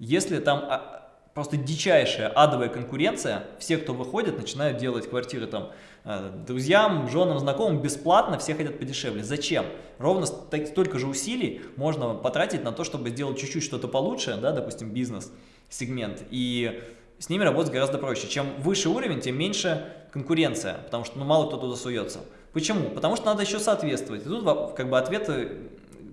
если там а, просто дичайшая адовая конкуренция. Все, кто выходит, начинают делать квартиры там э, друзьям, женам, знакомым бесплатно, все хотят подешевле. Зачем? Ровно столько же усилий можно потратить на то, чтобы сделать чуть-чуть что-то получше, да, допустим, бизнес-сегмент. И с ними работать гораздо проще. Чем выше уровень, тем меньше конкуренция, потому что ну, мало кто туда суется. Почему? Потому что надо еще соответствовать. И тут как бы ответы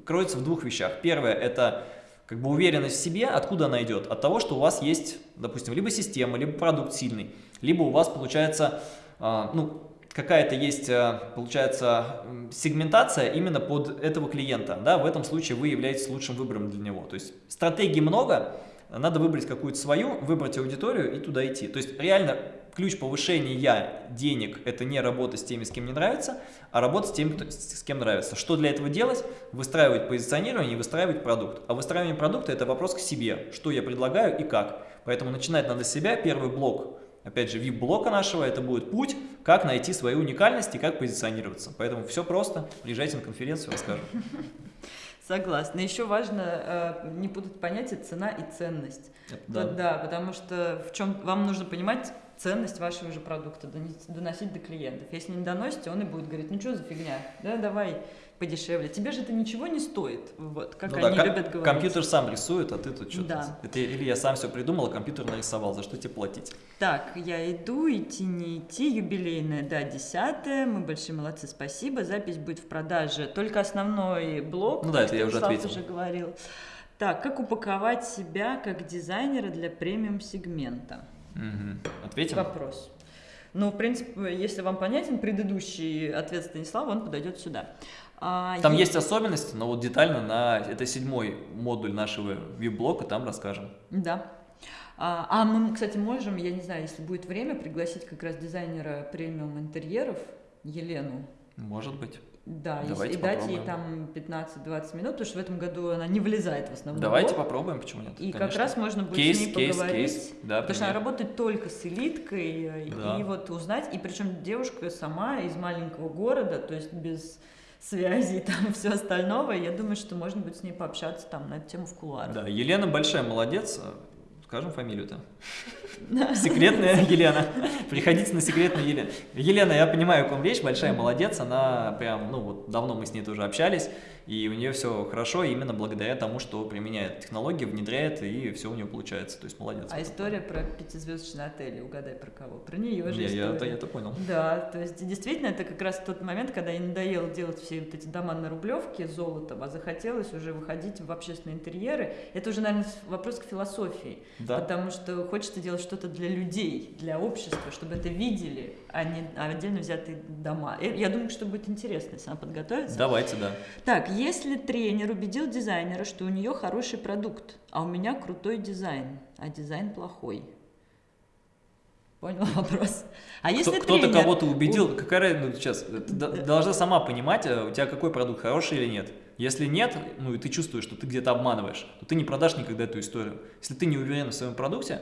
кроются в двух вещах. Первое – это как бы уверенность в себе, откуда она идет? От того, что у вас есть, допустим, либо система, либо продукт сильный, либо у вас получается, э, ну, какая-то есть, э, получается, сегментация именно под этого клиента, да, в этом случае вы являетесь лучшим выбором для него. То есть стратегий много, надо выбрать какую-то свою, выбрать аудиторию и туда идти. То есть реально ключ повышения денег – это не работа с теми, с кем не нравится, а работа с теми, кто, с кем нравится. Что для этого делать? Выстраивать позиционирование и выстраивать продукт. А выстраивание продукта – это вопрос к себе, что я предлагаю и как. Поэтому начинать надо с себя. Первый блок, опять же, VIP-блока нашего – это будет путь, как найти свою уникальность и как позиционироваться. Поэтому все просто. Приезжайте на конференцию, расскажу. Согласна. Еще важно э, не путать понятие цена и ценность. Да. да, потому что в чем вам нужно понимать, ценность вашего же продукта, доносить до клиентов. Если не доносите, он и будет говорить, ну что за фигня, да, давай подешевле. Тебе же это ничего не стоит, вот, как ну, они да, любят говорить. Компьютер сам рисует, а ты тут что-то... Да. Это или я сам все придумал, а компьютер нарисовал, за что тебе платить? Так, я иду, идти не идти, юбилейная, да, десятая, мы большие молодцы, спасибо, запись будет в продаже, только основной блок, ну да, это я уже ответил. уже говорил. Так, как упаковать себя как дизайнера для премиум-сегмента? Угу. Ответим? Вопрос. Ну, в принципе, если вам понятен предыдущий ответ Станислава, он подойдет сюда. А, там есть... есть особенности, но вот детально на это седьмой модуль нашего вип-блока там расскажем. Да. А, а мы, кстати, можем, я не знаю, если будет время, пригласить как раз дизайнера премиум интерьеров Елену. Может быть. Да, Давайте и дать ей там 15-20 минут, потому что в этом году она не влезает в основном. Давайте попробуем, почему нет? И конечно. как раз можно будет кейс, с ней кейс, поговорить. Кейс, да, потому что она работает только с элиткой, да. и вот узнать, и причем девушка сама из маленького города, то есть без связи и там все остального, я думаю, что можно будет с ней пообщаться там на эту тему в кулуарах. Да, Елена большая молодец, Скажем фамилию-то. Секретная Елена. Приходите на секретную Елену. Елена, я понимаю, как вам речь, большая молодец, она прям, ну вот давно мы с ней тоже общались, и у нее все хорошо именно благодаря тому, что применяет технологии, внедряет, и все у нее получается. То есть молодец. А история про пятизвездочный отель, угадай про кого? Про нее же история. Я, я, я понял. Да, то есть действительно это как раз тот момент, когда ей надоело делать все вот эти дома на Рублевке золотом, а захотелось уже выходить в общественные интерьеры. Это уже, наверное, вопрос к философии. Да. Потому что хочется делать что-то для людей, для общества, чтобы это видели, а не отдельно взятые дома. Я думаю, что будет интересно, если она подготовится. Давайте, да. Так, если тренер убедил дизайнера, что у нее хороший продукт, а у меня крутой дизайн, а дизайн плохой, Понял вопрос? А если Кто, тренер... Кто-то кого-то убедил, какая ну, сейчас, ты должна сама понимать, э, у тебя какой продукт, хороший или нет. Если нет, ну и ты чувствуешь, что ты где-то обманываешь, то ты не продашь никогда эту историю. Если ты не уверен в своем продукте,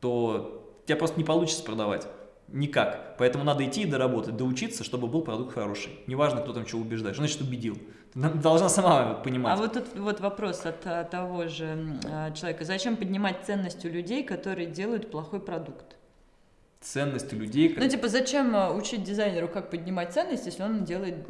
то тебя просто не получится продавать. Никак. Поэтому надо идти и доработать, доучиться, чтобы был продукт хороший. Неважно, кто там что убеждает. Что значит убедил? Ты должна сама понимать. А вот тут вот вопрос от, того же а, человека. Зачем поднимать ценность у людей, которые делают плохой продукт? Ценность у людей. Как... Ну, типа, зачем а, учить дизайнеру, как поднимать ценность, если он делает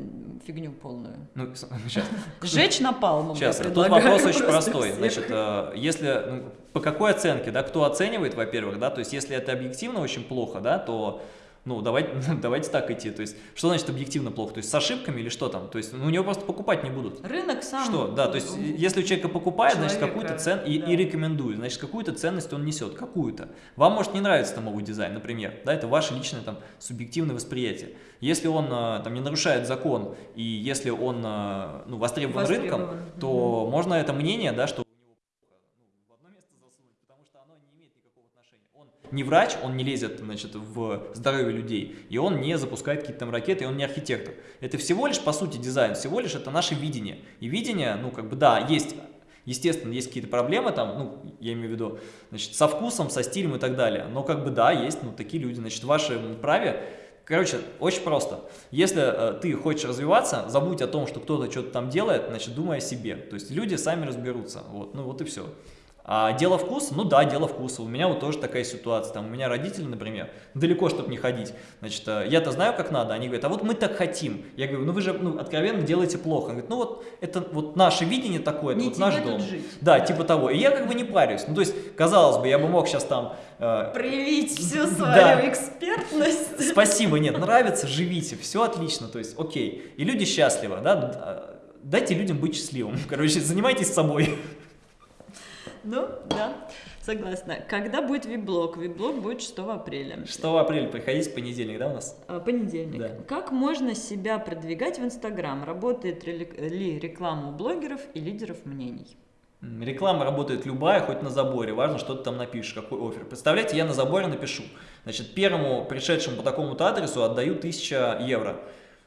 фигню полную? Ну, сейчас. Жечь напалмом. Сейчас, тут вопрос очень простой. Значит, а, если, ну, по какой оценке, да, кто оценивает, во-первых, да, то есть, если это объективно очень плохо, да, то ну, давайте, давайте так идти. То есть, что значит объективно плохо? То есть, с ошибками или что там? То есть, ну, у него просто покупать не будут. Рынок сам. Что? Да, то есть, если у человека покупает, значит, какую-то ценность, и, да. и рекомендует, значит, какую-то ценность он несет, какую-то. Вам может не нравиться там новый дизайн, например, да, это ваше личное там субъективное восприятие. Если он а, там не нарушает закон, и если он а, ну, востребован, востребован. рынком, то mm можно это мнение, да, что не врач, он не лезет значит, в здоровье людей, и он не запускает какие-то там ракеты, и он не архитектор. Это всего лишь, по сути, дизайн, всего лишь это наше видение. И видение, ну, как бы, да, есть, естественно, есть какие-то проблемы там, ну, я имею в виду, значит, со вкусом, со стилем и так далее, но, как бы, да, есть, ну, такие люди, значит, в вашем праве Короче, очень просто. Если э, ты хочешь развиваться, забудь о том, что кто-то что-то там делает, значит, думай о себе. То есть люди сами разберутся. Вот, ну вот и все. А дело вкуса? Ну да, дело вкуса. У меня вот тоже такая ситуация. Там у меня родители, например, далеко, чтобы не ходить. Значит, э, я-то знаю, как надо. Они говорят, а вот мы так хотим. Я говорю, ну вы же ну, откровенно делаете плохо. Он говорит, ну вот это вот наше видение такое, это не вот наш дом. Жить. Да, типа того. И я как бы не парюсь. Ну то есть, казалось бы, я бы мог сейчас там... Э, Проявить всю свою да. экспертность. Спасибо, нет, нравится, живите, все отлично, то есть окей. И люди счастливы, да, дайте людям быть счастливым. Короче, занимайтесь собой. Ну, да, согласна. Когда будет вип-блог? Вип-блог будет 6 апреля. 6 апреля, приходите в понедельник, да, у нас? А, понедельник. Да. Как можно себя продвигать в Инстаграм? Работает ли реклама у блогеров и лидеров мнений? Реклама работает любая, хоть на заборе, важно, что ты там напишешь, какой офер. Представляете, я на заборе напишу, значит, первому пришедшему по такому-то адресу отдаю 1000 евро.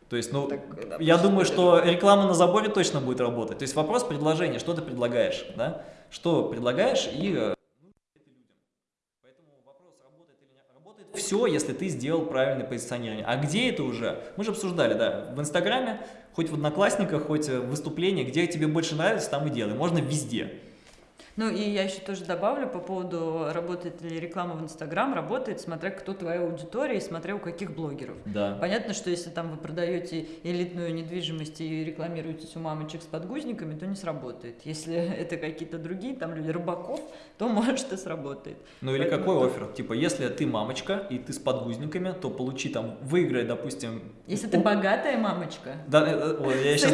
То есть, ну, так, я думаю, что реклама на заборе точно будет работать. То есть вопрос предложения, что ты предлагаешь, да? Что предлагаешь и э, все, если ты сделал правильное позиционирование. А где это уже? Мы же обсуждали, да, в Инстаграме, хоть в Одноклассниках, хоть в выступлении, где тебе больше нравится, там и делай. Можно везде. Ну и я еще тоже добавлю по поводу, работает ли реклама в Инстаграм, работает, смотря кто твоя аудитория и смотря у каких блогеров. Да. Понятно, что если там вы продаете элитную недвижимость и рекламируетесь у мамочек с подгузниками, то не сработает. Если это какие-то другие там люди, рыбаков, то может и сработает. Ну или Поэтому какой офер? Типа, если ты мамочка и ты с подгузниками, то получи там, выиграй, допустим... Если ты богатая мамочка. Да, э, э, я сейчас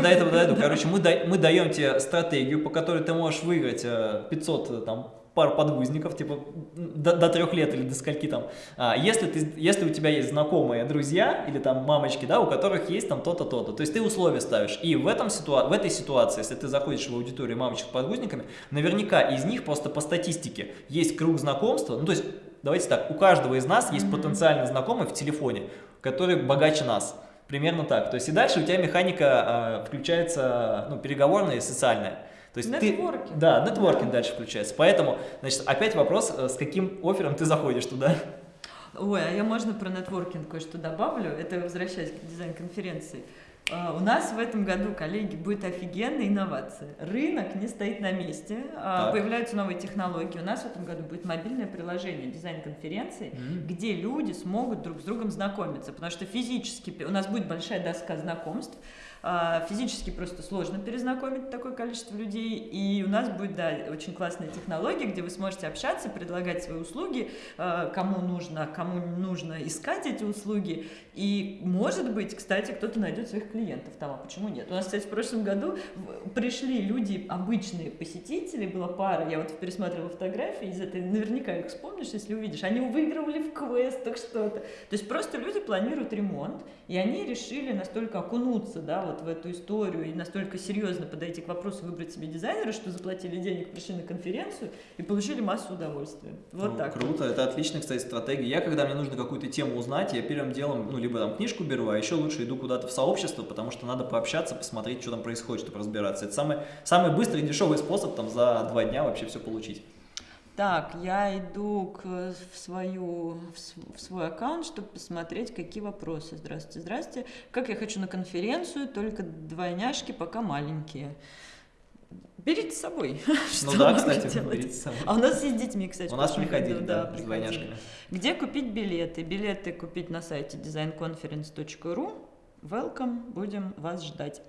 до этого, дойду. Короче, мы даем тебе стратегию, по которой ты можешь выиграть 500 э, там, пару подгузников, типа до, до трех лет или до скольки там. А, если, ты, если у тебя есть знакомые друзья или там мамочки, да, у которых есть там то-то, то-то, то есть ты условия ставишь. И в, этом ситуа в этой ситуации, если ты заходишь в аудиторию мамочек с подгузниками, наверняка из них просто по статистике есть круг знакомства, ну то есть давайте так, у каждого из нас есть mm -hmm. потенциальный знакомый в телефоне, который богаче нас. Примерно так. То есть и дальше у тебя механика э, включается, ну, переговорная и социальная. То есть нетворкинг. Ты, да, нетворкинг да. дальше включается. Поэтому, значит, опять вопрос, э, с каким оффером ты заходишь туда? Ой, а я можно про нетворкинг кое-что добавлю? Это возвращаясь к дизайн-конференции. Uh, у нас в этом году, коллеги, будет офигенная инновация. Рынок не стоит на месте, uh, появляются новые технологии. У нас в этом году будет мобильное приложение дизайн-конференции, mm-hmm. где люди смогут друг с другом знакомиться, потому что физически у нас будет большая доска знакомств, а, физически просто сложно перезнакомить такое количество людей, и у нас будет, да, очень классная технология, где вы сможете общаться, предлагать свои услуги, а, кому нужно, кому нужно искать эти услуги, и, может быть, кстати, кто-то найдет своих клиентов там, а почему нет? У нас, кстати, в прошлом году пришли люди, обычные посетители, была пара, я вот пересматривала фотографии из этой, наверняка их вспомнишь, если увидишь, они выигрывали в квестах что-то. То есть просто люди планируют ремонт, и они решили настолько окунуться, да, вот вот в эту историю и настолько серьезно подойти к вопросу выбрать себе дизайнера, что заплатили денег, пришли на конференцию и получили массу удовольствия. Вот ну, так. Круто, это отличная, кстати, стратегия. Я, когда мне нужно какую-то тему узнать, я первым делом, ну, либо там книжку беру, а еще лучше иду куда-то в сообщество, потому что надо пообщаться, посмотреть, что там происходит, чтобы разбираться. Это самый, самый быстрый и дешевый способ там за два дня вообще все получить. Так, я иду к, в, свою, в свой аккаунт, чтобы посмотреть, какие вопросы. Здравствуйте, здравствуйте. Как я хочу на конференцию, только двойняшки пока маленькие. Берите с собой. Ну да, кстати, берите с собой. А у нас есть с детьми, кстати. У нас приходили, да, да с двойняшками. Где купить билеты? Билеты купить на сайте designconference.ru. Welcome, будем вас ждать.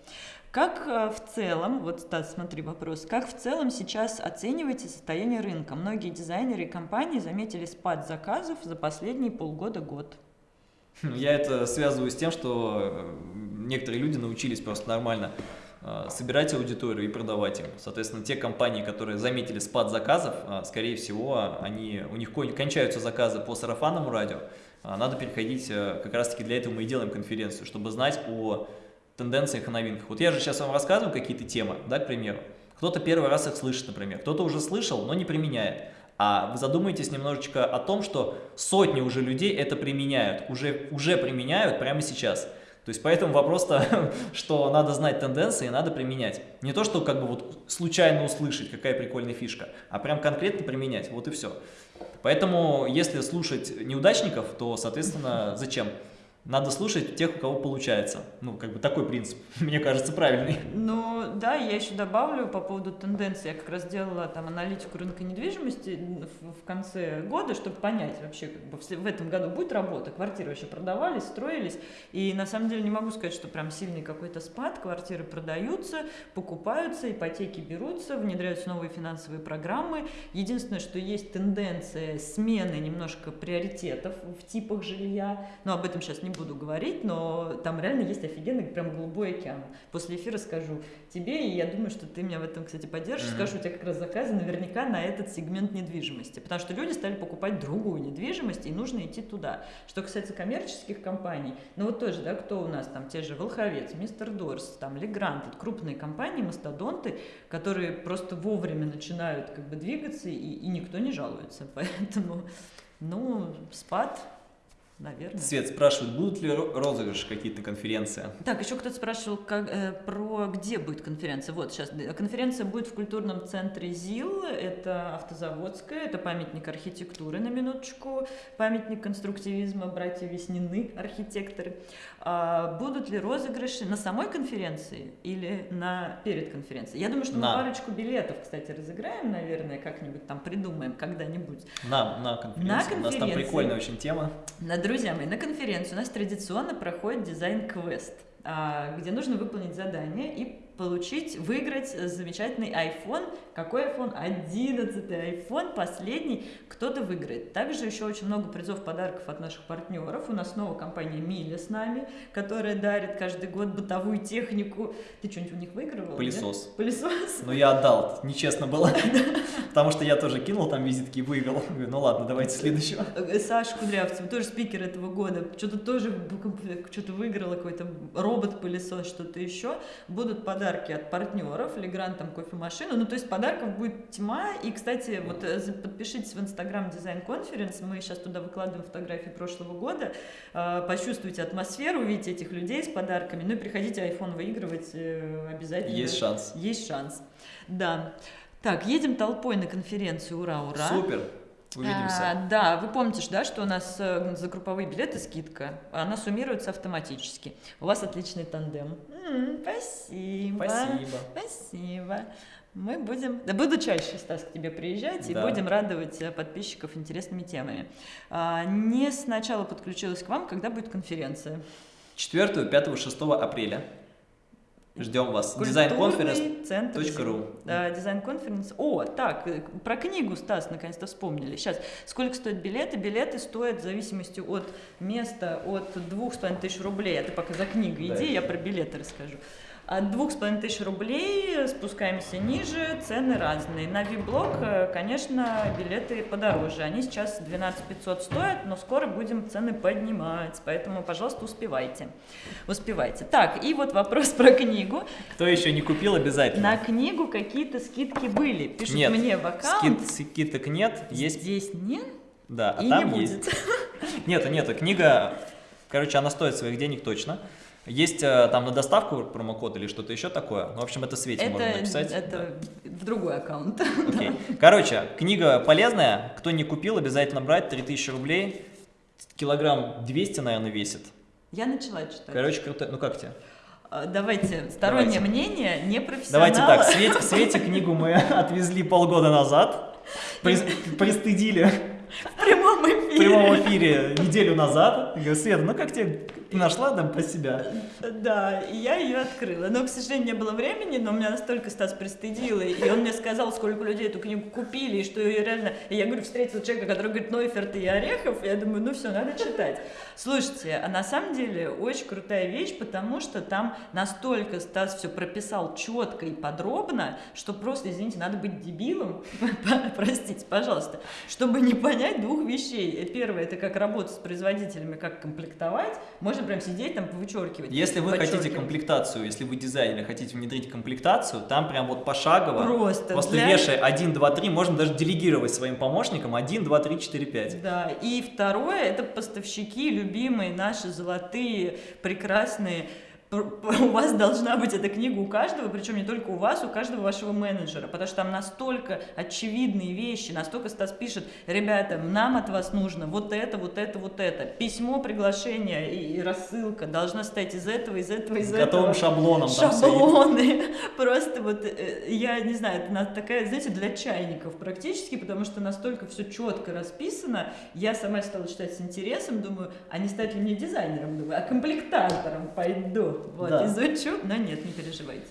Как э, в целом, вот Стас, смотри вопрос, как в целом сейчас оцениваете состояние рынка? Многие дизайнеры и компании заметили спад заказов за последние полгода-год. Ну, я это связываю с тем, что э, некоторые люди научились просто нормально э, собирать аудиторию и продавать им. Соответственно, те компании, которые заметили спад заказов, скорее всего, они, у них кончаются заказы по сарафанному радио. Надо переходить, как раз таки для этого мы и делаем конференцию, чтобы знать о тенденциях и новинках. Вот я же сейчас вам рассказываю какие-то темы, да, к примеру. Кто-то первый раз их слышит, например, кто-то уже слышал, но не применяет. А вы задумайтесь немножечко о том, что сотни уже людей это применяют, уже, уже применяют прямо сейчас. То есть поэтому вопрос-то, что надо знать тенденции надо применять. Не то, что как бы вот случайно услышать, какая прикольная фишка, а прям конкретно применять, вот и все. Поэтому если слушать неудачников, то, соответственно, зачем? Надо слушать тех, у кого получается. Ну, как бы такой принцип, мне кажется, правильный. Ну, да, я еще добавлю по поводу тенденции. Я как раз делала там аналитику рынка недвижимости в, конце года, чтобы понять вообще, как бы в этом году будет работа, квартиры вообще продавались, строились. И на самом деле не могу сказать, что прям сильный какой-то спад, квартиры продаются, покупаются, ипотеки берутся, внедряются новые финансовые программы. Единственное, что есть тенденция смены немножко приоритетов в типах жилья, но об этом сейчас не буду говорить, но там реально есть офигенный прям голубой океан. После эфира скажу тебе, и я думаю, что ты меня в этом, кстати, поддержишь, mm-hmm. скажу, у тебя как раз заказы наверняка на этот сегмент недвижимости, потому что люди стали покупать другую недвижимость, и нужно идти туда. Что касается коммерческих компаний, ну вот тоже, да, кто у нас там, те же Волховец, Мистер Дорс, там Легрант, это крупные компании, мастодонты, которые просто вовремя начинают как бы двигаться, и, и никто не жалуется, поэтому, ну, спад наверное. Свет спрашивает, будут ли розыгрыши какие-то конференции? Так, еще кто-то спрашивал, как, э, про где будет конференция. Вот сейчас конференция будет в культурном центре ЗИЛ, это автозаводская, это памятник архитектуры на минуточку, памятник конструктивизма, братья Веснины, архитекторы. А будут ли розыгрыши на самой конференции или на перед конференцией? Я думаю, что на. мы парочку билетов, кстати, разыграем, наверное, как-нибудь там придумаем когда-нибудь. На, на конференции. На конференции. У нас там прикольная очень тема. На Друзья мои, на конференции у нас традиционно проходит дизайн-квест. а, где нужно выполнить задание и получить, выиграть замечательный iPhone. Какой iPhone? 11 iPhone, последний. Кто-то выиграет. Также еще очень много призов, подарков от наших партнеров. У нас снова компания Миля с нами, которая дарит каждый год бытовую технику. Ты что-нибудь у них выигрывал? Пылесос. Нет? Пылесос? Ну, я отдал, нечестно было. Потому что я тоже кинул там визитки и выиграл. Ну ладно, давайте следующего. Э, Саша Кудрявцев, тоже спикер этого года, что-то тоже что-то выиграла, какой-то робот-пылесос, что-то еще. Будут подарки подарки от партнеров, Легран там кофемашину, ну то есть подарков будет тьма, и, кстати, вот э, подпишитесь в Инстаграм Дизайн Конференс, мы сейчас туда выкладываем фотографии прошлого года, э, почувствуйте атмосферу, увидите этих людей с подарками, ну и приходите iPhone выигрывать э, обязательно. Есть шанс. Есть шанс, да. Так, едем толпой на конференцию, ура, ура. Супер. Увидимся. А, да, вы помните, да, что у нас э, за групповые билеты скидка, она суммируется автоматически. У вас отличный тандем. М-м, спасибо. Спасибо. Спасибо. Мы будем, да буду чаще, Стас, к тебе приезжать и Да. будем радовать э, подписчиков интересными темами. А, не сначала подключилась к вам, когда будет конференция. 4, 5, 6 апреля. Ждем вас. Design conference. Культурный центр точка ру. ЗИЛ. Да, design conference. О, так, э, про книгу, Стас, наконец-то вспомнили. Сейчас, сколько стоят билеты? Билеты стоят в зависимости от места от двух с половиной тысяч рублей. А ты пока за книгой Да. иди, я про билеты расскажу. От двух с половиной тысяч рублей спускаемся ниже, цены разные. На VIP-блок, э, конечно, билеты подороже. Они сейчас 12 500 стоят, но скоро будем цены поднимать, поэтому, пожалуйста, успевайте. Успевайте. Так, и вот вопрос про книгу. Кто еще не купил, обязательно. На книгу какие-то скидки были. Пишут Нет, мне в аккаунт. Скид- скидок нет, есть, Здесь нет да, а и там не есть. будет. Нету, нету, книга, короче, она стоит своих денег точно. Есть э, там на доставку промокод или что-то еще такое. Ну, в общем, это Свете можно Это, написать. это в другой аккаунт. Да. Окей. Короче, книга полезная. Кто не купил, обязательно брать. 3000 рублей. Килограмм 200, наверное, весит. Я начала читать. Короче, круто. Ну, как тебе? А, Давайте, стороннее Давайте. мнение, не профессионала. Давайте так, Свете, Свете книгу мы отвезли полгода назад. Прис- Пристыдили В прямом в прямом эфире неделю назад. Я говорю, Света, ну как тебе нашла там по себя? Да, и я ее открыла. Но, к сожалению, не было времени, но меня настолько Стас пристыдил, и он мне сказал, сколько людей эту книгу купили, и что ее реально... И я говорю, встретила человека, который говорит Нойферт и Орехов, и я думаю, ну все, надо читать. Слушайте, а на самом деле очень крутая вещь, потому что там настолько Стас все прописал четко и подробно, что просто, извините, надо быть дебилом, простите, пожалуйста, чтобы не понять двух вещей. Первое, это как работать с производителями, как комплектовать. Можно прям сидеть там, вычеркивать. Если вы хотите комплектацию, если вы дизайнер, хотите внедрить комплектацию, там прям вот пошагово, Просто просто для- вешай 1, 2, 3, можно даже делегировать своим помощникам 1, 2, 3, 4, 5. Да, и второе, это поставщики, любимые наши золотые, прекрасные. У вас должна быть эта книга у каждого, причем не только у вас, у каждого вашего менеджера, потому что там настолько очевидные вещи, настолько Стас пишет, ребята, нам от вас нужно вот это, вот это, вот это. Письмо, приглашение и, рассылка должна стоять из этого, из этого, из С этого. готовым шаблоном шаблоны. Просто вот, э, я не знаю, это такая, знаете, для чайников практически, потому что настолько все четко расписано. Я сама стала читать с интересом, думаю, а не стать ли мне дизайнером, думаю, а комплектатором пойду. Вот, Да. изучу, но нет, не переживайте.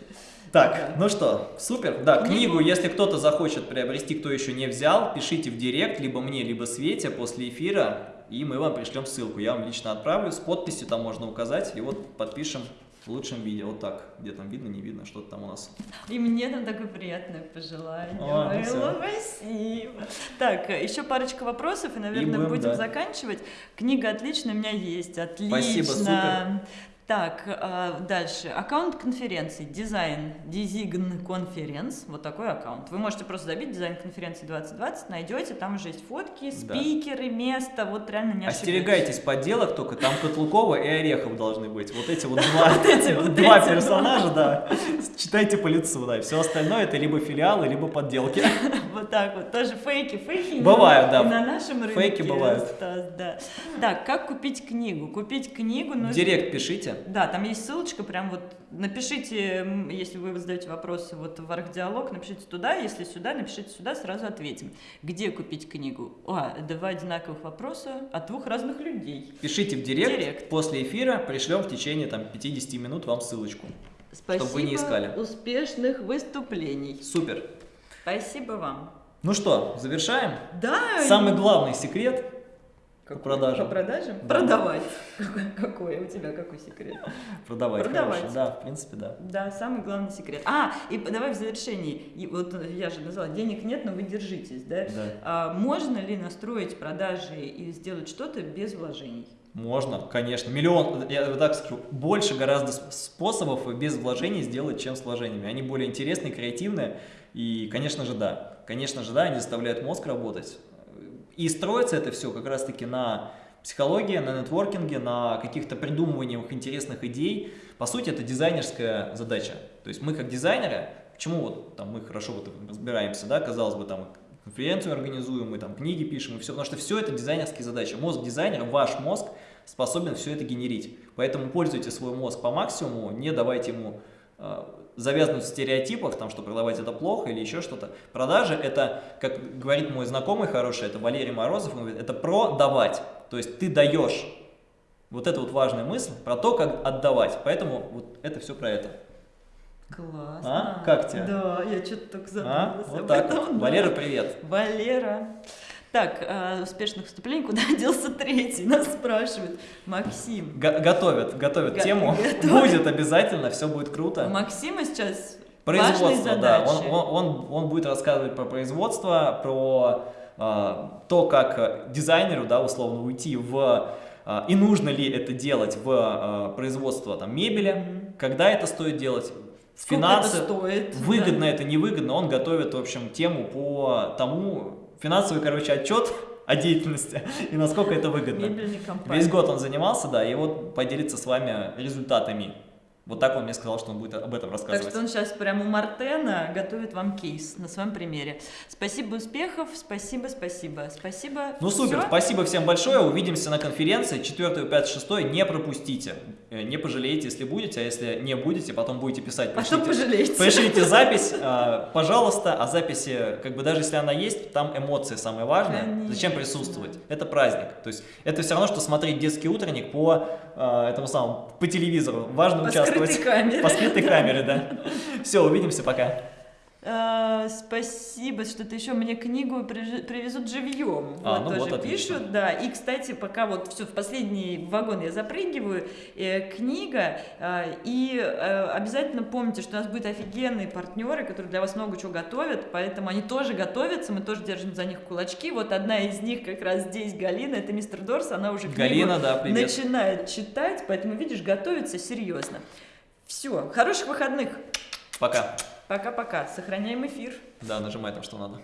Так, Да. ну что, супер. Да, Книгу- если кто-то захочет приобрести, кто еще не взял, пишите в директ, либо мне, либо Свете после эфира, и мы вам пришлем ссылку. Я вам лично отправлю, с подписью там можно указать, и вот подпишем в лучшем виде. Вот так, где там видно, не видно, что-то там у нас. И мне там такое приятное пожелание. О, ну спасибо. Так, еще парочка вопросов, и, наверное, будем, будем да. заканчивать. Книга отличная у меня есть. Отлично. Спасибо, супер. Так, а, дальше. Аккаунт конференции. Дизайн. Дизигн конференц. Вот такой аккаунт. Вы можете просто забить дизайн конференции 2020, найдете, там уже есть фотки, Да. спикеры, место. Вот реально не. Остерегайтесь подделок только, там Котлукова и Орехов должны быть. Вот эти вот два, персонажа, да. Читайте по лицу, да. Все остальное это либо филиалы, либо подделки. Вот так вот. Тоже фейки. Фейки Бывают, да. на нашем рынке. Фейки бывают. Да. Так, как купить книгу? Купить книгу нужно... директ пишите. Пишите. Да, там есть ссылочка, прям вот напишите, если вы задаете вопросы вот в архдиалог, напишите туда, если сюда, напишите сюда, сразу ответим. Где купить книгу? А, два одинаковых вопроса от двух разных людей. Пишите в директ, Директ. после эфира пришлем в течение там 50 минут вам ссылочку. Спасибо. вы не искали. Успешных выступлений. Супер. Спасибо вам. Ну что, завершаем? Да. Самый главный секрет по продажам. По продажам? Да. Продавать. Какой, у тебя, какой секрет? продавать. Продавать. хороший. Да, в принципе, да. Да, самый главный секрет. А, и давай в завершении. И вот я же назвала, денег нет, но вы держитесь, да? Да. А можно ли настроить продажи и сделать что-то без вложений? Можно, конечно. Миллион, я вот так скажу, больше гораздо способов без вложений сделать, чем с вложениями. Они более интересные, креативные. И, конечно же, да. Конечно же, да, они заставляют мозг работать. И строится это все как раз-таки на психологии, на нетворкинге, на каких-то придумываниях интересных идей. По сути, это дизайнерская задача. То есть мы как дизайнеры, почему вот там мы хорошо вот разбираемся, да, казалось бы, там конференцию организуем, мы там книги пишем и все, потому что все это дизайнерские задачи. Мозг дизайнера, ваш мозг способен все это генерить. Поэтому пользуйте свой мозг по максимуму, не давайте ему э, завязнуть в стереотипах, там, что продавать это плохо или еще что-то. Продажи это, как говорит мой знакомый хороший, это Валерий Морозов, он говорит, это продавать. То есть ты даешь. Вот это вот важная мысль про то, как отдавать. Поэтому вот это все про это. Классно. А? Как тебе? Да, я что-то так А? задумалась Вот об так этом, вот. да. Валера, привет. Валера. Так, э, успешных выступлений, куда делся третий? Нас спрашивают. Максим. Го- готовят, готовят Го- тему. готовят. Будет обязательно, все будет круто. Максима сейчас Производство, да. Он, он, он, он будет рассказывать про производство, про то, как э, дизайнеру, да, условно, уйти в... э, и нужно ли это делать в э, производство там, мебели, когда это стоит делать, Сколько финансы, это стоит? выгодно это, невыгодно. Он готовит, в общем, тему по тому, финансовый, короче, отчет о деятельности и насколько это Да. выгодно. Весь год он занимался, да, и вот поделиться с вами результатами. Вот так он мне сказал, что он будет об этом Так рассказывать. что он сейчас прямо у Мартена готовит вам кейс на своем примере. Спасибо, успехов, спасибо, спасибо, спасибо. Ну супер, Всё? спасибо всем большое, увидимся на конференции 4, 5, 6, не пропустите, Э, не пожалеете, если будете, а если не будете, потом будете писать, Потом пришлите, пожалеете. пришлите запись, а, пожалуйста, а записи, как бы даже если она есть, там эмоции самое важное, зачем Конечно. присутствовать, это праздник, то есть это все равно, что смотреть детский утренник по а, этому самому, по телевизору, важно участвовать. Скрытой камере. По скрытой камере, да. Все, увидимся, пока. А, спасибо, что-то еще мне книгу привезут живьем. А, вот ну тоже вот отлично. пишут, да. И, кстати, пока вот все в последний вагон я запрыгиваю, э, книга. а, и э, обязательно помните, что у нас будут офигенные партнеры, которые для вас много чего готовят, поэтому они тоже готовятся, мы тоже держим за них кулачки. Вот одна из них как раз здесь Галина, это мистер Дорс, она уже книгу Галина, да, привет. начинает читать, поэтому видишь, готовится серьезно. Все, хороших выходных. Пока. Пока-пока. Сохраняем эфир. Да, нажимай там, что надо.